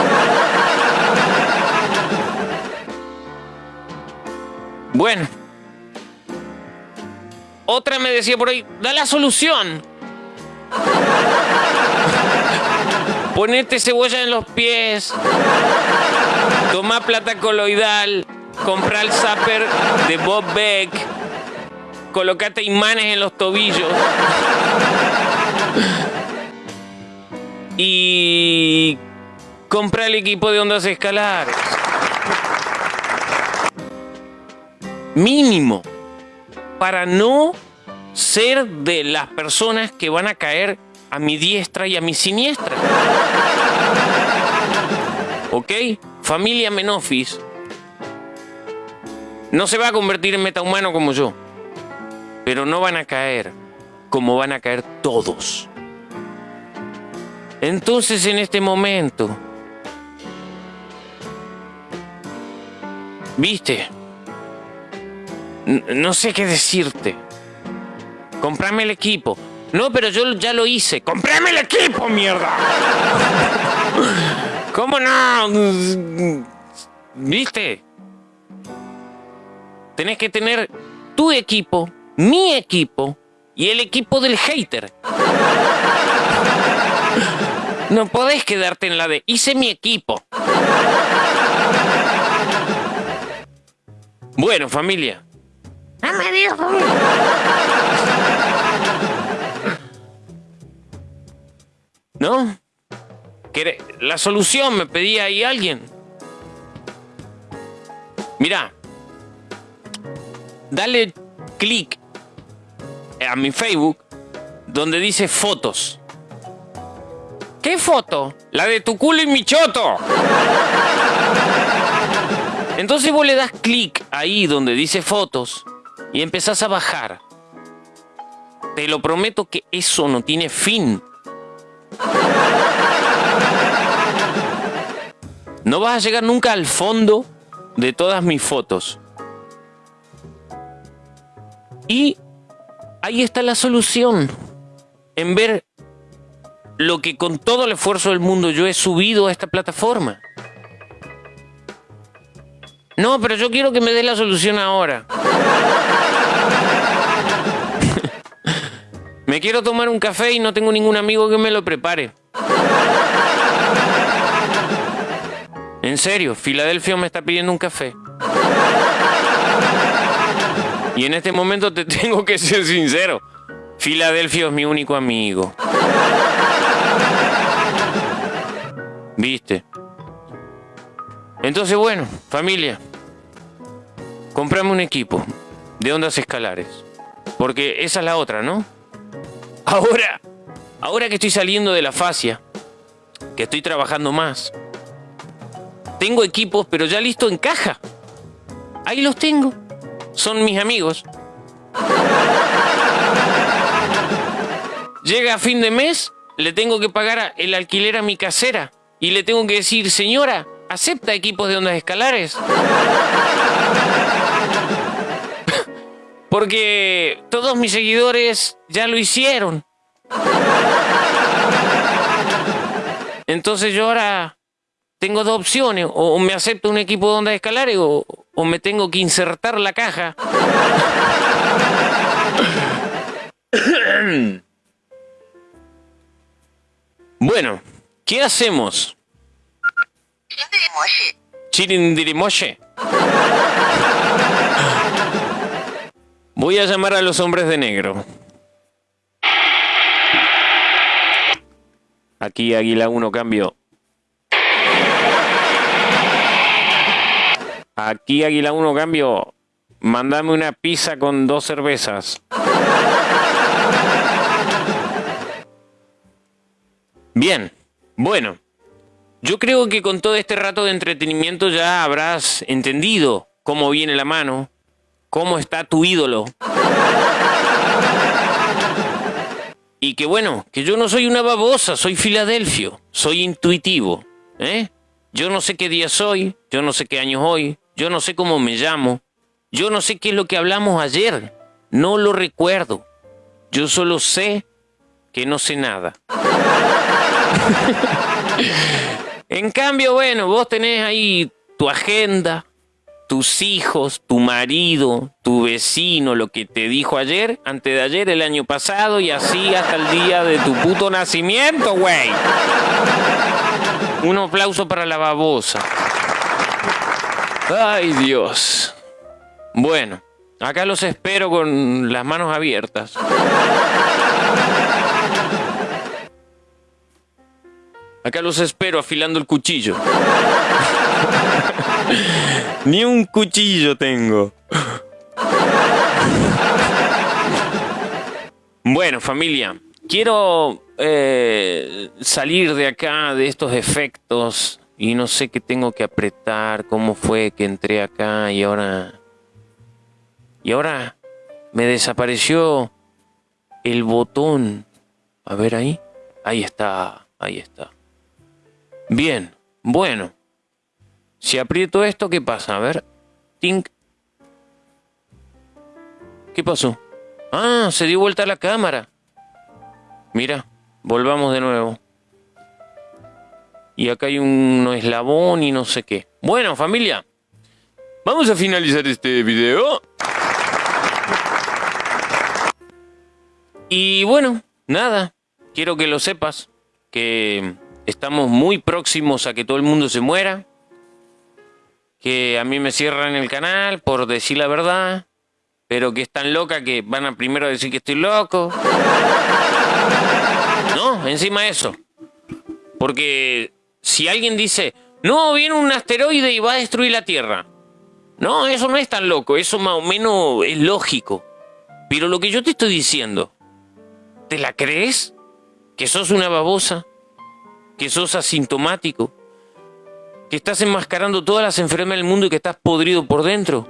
Bueno. Otra me decía por ahí, da la solución. Ponete cebolla en los pies. Toma plata coloidal. Compra el zapper de Bob Beck. Colocate imanes en los tobillos. Y compra el equipo de ondas escalares. Mínimo. Para no ser de las personas que van a caer a mi diestra y a mi siniestra. ¿Ok? Familia Menofis no se va a convertir en metahumano como yo. Pero no van a caer como van a caer todos. Entonces en este momento, viste, no sé qué decirte. Comprame el equipo. No, pero yo ya lo hice. Comprame el equipo, mierda. ¿Cómo no? ¿Viste? Tenés que tener tu equipo, mi equipo y el equipo del hater. No podés quedarte en la de hice mi equipo. Bueno, familia, No me diga familia. ¿no? ¿Quere- La solución me pedía ahí alguien. Mira, dale clic a mi Facebook donde dice fotos. ¿Qué foto? La de tu culo y mi choto. Entonces vos le das clic ahí donde dice fotos y empezás a bajar. Te lo prometo que eso no tiene fin. No vas a llegar nunca al fondo de todas mis fotos. Y ahí está la solución. En ver lo que con todo el esfuerzo del mundo yo he subido a esta plataforma. No, pero yo quiero que me des la solución ahora. me quiero tomar un café y no tengo ningún amigo que me lo prepare. En serio, Filadelfia me está pidiendo un café. Y en este momento te tengo que ser sincero. Filadelfia es mi único amigo. ¿Viste? Entonces, bueno, familia, comprame un equipo de ondas escalares. Porque esa es la otra, ¿no? Ahora, ahora que estoy saliendo de la fascia, que estoy trabajando más, tengo equipos, pero ya listo en caja. Ahí los tengo. Son mis amigos. Llega fin de mes, le tengo que pagar el alquiler a mi casera y le tengo que decir, señora, ¿acepta equipos de ondas escalares? Porque todos mis seguidores ya lo hicieron. Entonces yo ahora tengo dos opciones, o me acepto un equipo de ondas escalares o, o me tengo que insertar la caja. bueno, ¿qué hacemos? Chirindirimoshe. Voy a llamar a los hombres de negro. Aquí Águila 1 cambio. Aquí Águila 1 cambio. Mándame una pizza con dos cervezas. Bien, bueno. Yo creo que con todo este rato de entretenimiento ya habrás entendido cómo viene la mano, cómo está tu ídolo. Y que bueno, que yo no soy una babosa, soy Filadelfio, soy intuitivo. ¿eh? Yo no sé qué día soy, yo no sé qué año hoy, yo no sé cómo me llamo, yo no sé qué es lo que hablamos ayer, no lo recuerdo. Yo solo sé que no sé nada. en cambio, bueno, vos tenés ahí tu agenda, tus hijos, tu marido, tu vecino, lo que te dijo ayer, antes de ayer, el año pasado y así hasta el día de tu puto nacimiento, güey. Un aplauso para la babosa. Ay, Dios. Bueno, acá los espero con las manos abiertas. Acá los espero afilando el cuchillo. Ni un cuchillo tengo. Bueno, familia, quiero eh, salir de acá, de estos efectos, y no sé qué tengo que apretar, cómo fue que entré acá y ahora... Y ahora me desapareció el botón. A ver ahí. Ahí está, ahí está. Bien, bueno. Si aprieto esto, ¿qué pasa? A ver. Tink. ¿Qué pasó? Ah, se dio vuelta la cámara. Mira, volvamos de nuevo. Y acá hay un eslabón y no sé qué. Bueno, familia. Vamos a finalizar este video. Y bueno, nada. Quiero que lo sepas. Que estamos muy próximos a que todo el mundo se muera. Que a mí me cierran el canal por decir la verdad. Pero que es tan loca que van a primero decir que estoy loco. No, encima eso. Porque si alguien dice, no, viene un asteroide y va a destruir la Tierra. No, eso no es tan loco, eso más o menos es lógico. Pero lo que yo te estoy diciendo, ¿te la crees? ¿Que sos una babosa? ¿Que sos asintomático? ¿Que estás enmascarando todas las enfermedades del mundo y que estás podrido por dentro?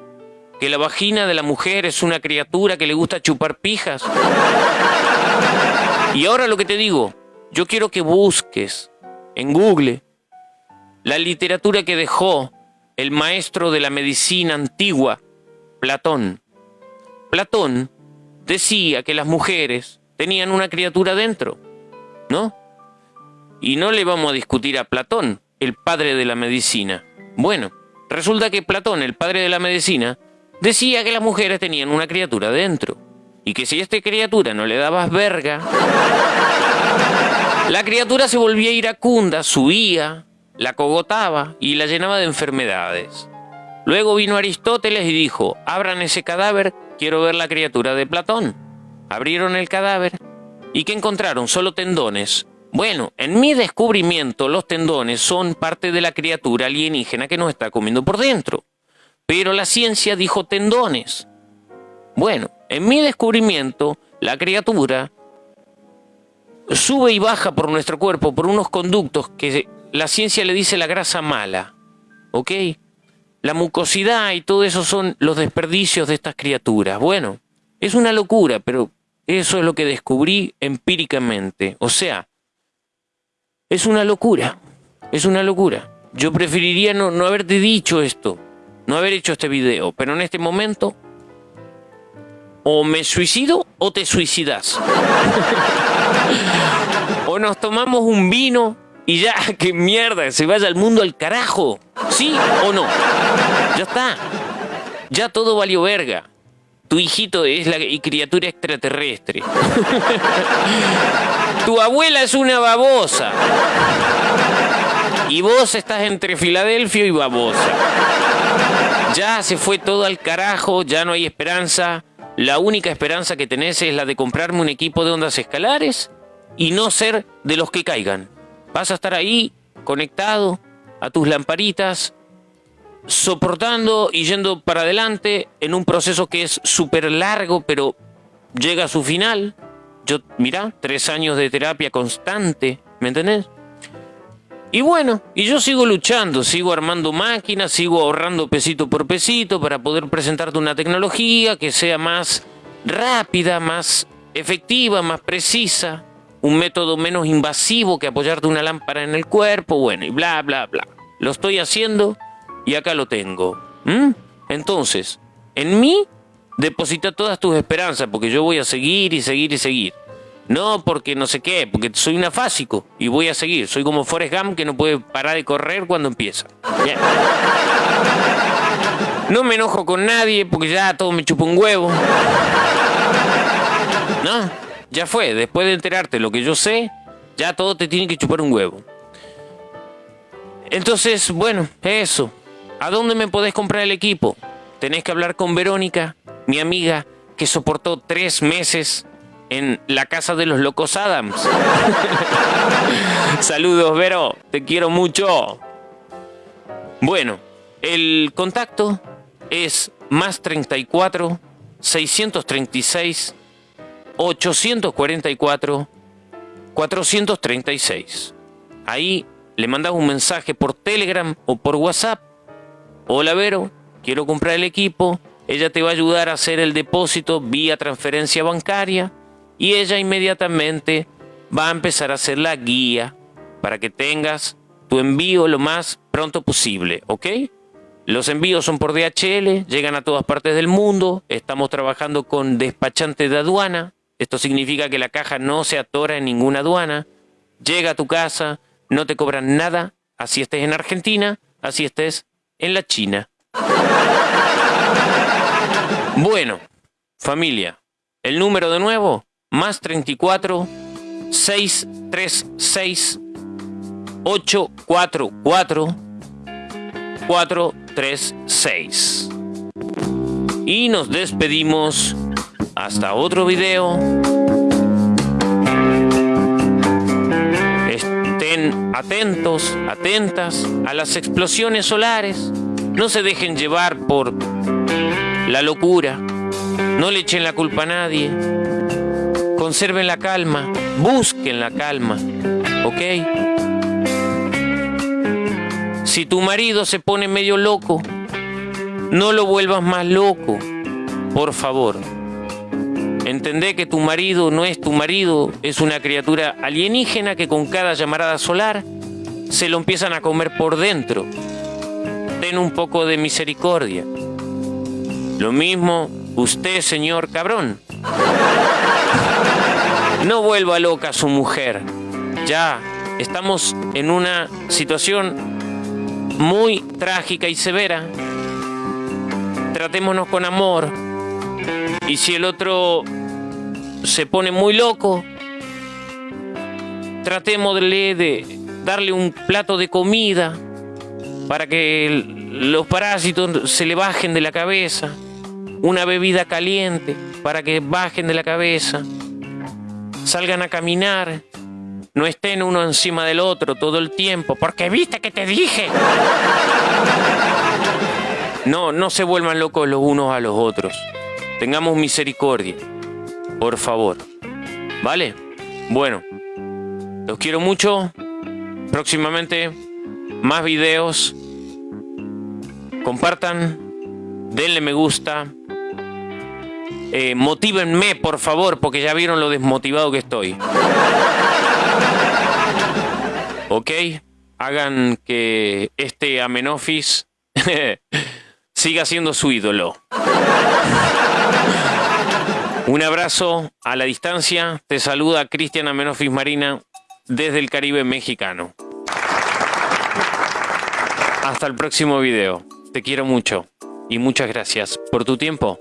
¿Que la vagina de la mujer es una criatura que le gusta chupar pijas? Y ahora lo que te digo, yo quiero que busques en Google la literatura que dejó el maestro de la medicina antigua, Platón. Platón decía que las mujeres tenían una criatura dentro, ¿no? Y no le vamos a discutir a Platón, el padre de la medicina. Bueno, resulta que Platón, el padre de la medicina, decía que las mujeres tenían una criatura dentro. Y que si a esta criatura no le dabas verga, la criatura se volvía iracunda, subía, la cogotaba y la llenaba de enfermedades. Luego vino Aristóteles y dijo, abran ese cadáver, quiero ver la criatura de Platón. Abrieron el cadáver y ¿qué encontraron? Solo tendones. Bueno, en mi descubrimiento los tendones son parte de la criatura alienígena que nos está comiendo por dentro. Pero la ciencia dijo tendones. Bueno, en mi descubrimiento, la criatura sube y baja por nuestro cuerpo por unos conductos que la ciencia le dice la grasa mala. ¿Ok? La mucosidad y todo eso son los desperdicios de estas criaturas. Bueno, es una locura, pero eso es lo que descubrí empíricamente. O sea, es una locura. Es una locura. Yo preferiría no, no haberte dicho esto, no haber hecho este video, pero en este momento o me suicido o te suicidas. o nos tomamos un vino y ya, que mierda, se vaya el mundo al carajo. ¿Sí o no? Ya está. Ya todo valió verga. Tu hijito es la criatura extraterrestre. tu abuela es una babosa. Y vos estás entre Filadelfia y babosa. Ya se fue todo al carajo, ya no hay esperanza. La única esperanza que tenés es la de comprarme un equipo de ondas escalares y no ser de los que caigan. Vas a estar ahí, conectado a tus lamparitas, soportando y yendo para adelante en un proceso que es súper largo, pero llega a su final. Yo, mira, tres años de terapia constante, ¿me entendés? Y bueno, y yo sigo luchando, sigo armando máquinas, sigo ahorrando pesito por pesito para poder presentarte una tecnología que sea más rápida, más efectiva, más precisa, un método menos invasivo que apoyarte una lámpara en el cuerpo, bueno, y bla, bla, bla. Lo estoy haciendo y acá lo tengo. Entonces, en mí deposita todas tus esperanzas, porque yo voy a seguir y seguir y seguir. No porque no sé qué, porque soy un afásico y voy a seguir. Soy como Forrest Gump que no puede parar de correr cuando empieza. No me enojo con nadie porque ya todo me chupa un huevo. No, ya fue. Después de enterarte lo que yo sé, ya todo te tiene que chupar un huevo. Entonces, bueno, eso. ¿A dónde me podés comprar el equipo? Tenés que hablar con Verónica, mi amiga, que soportó tres meses en la casa de los locos Adams. Saludos, Vero, te quiero mucho. Bueno, el contacto es más 34 636 844 436. Ahí le mandas un mensaje por Telegram o por WhatsApp. Hola Vero, quiero comprar el equipo. Ella te va a ayudar a hacer el depósito vía transferencia bancaria y ella inmediatamente va a empezar a hacer la guía para que tengas tu envío lo más pronto posible, ¿ok? Los envíos son por DHL, llegan a todas partes del mundo, estamos trabajando con despachante de aduana, esto significa que la caja no se atora en ninguna aduana, llega a tu casa, no te cobran nada, así estés en Argentina, así estés en la China. Bueno, familia, el número de nuevo, más 34 636 844 436. Y nos despedimos. Hasta otro video. Estén atentos, atentas a las explosiones solares. No se dejen llevar por la locura. No le echen la culpa a nadie conserven la calma, busquen la calma, ¿ok? Si tu marido se pone medio loco, no lo vuelvas más loco, por favor. Entendé que tu marido no es tu marido, es una criatura alienígena que con cada llamarada solar se lo empiezan a comer por dentro. Ten un poco de misericordia. Lo mismo usted, señor cabrón. No vuelva loca a su mujer. Ya estamos en una situación muy trágica y severa. Tratémonos con amor. Y si el otro se pone muy loco, tratémosle de darle un plato de comida para que los parásitos se le bajen de la cabeza, una bebida caliente para que bajen de la cabeza salgan a caminar, no estén uno encima del otro todo el tiempo, porque viste que te dije. No, no se vuelvan locos los unos a los otros. Tengamos misericordia, por favor. ¿Vale? Bueno, los quiero mucho. Próximamente más videos. Compartan, denle me gusta, eh, motívenme, por favor, porque ya vieron lo desmotivado que estoy. ¿Ok? Hagan que este Amenofis siga siendo su ídolo. Un abrazo a la distancia. Te saluda Cristian Amenofis Marina desde el Caribe mexicano. Hasta el próximo video. Te quiero mucho y muchas gracias por tu tiempo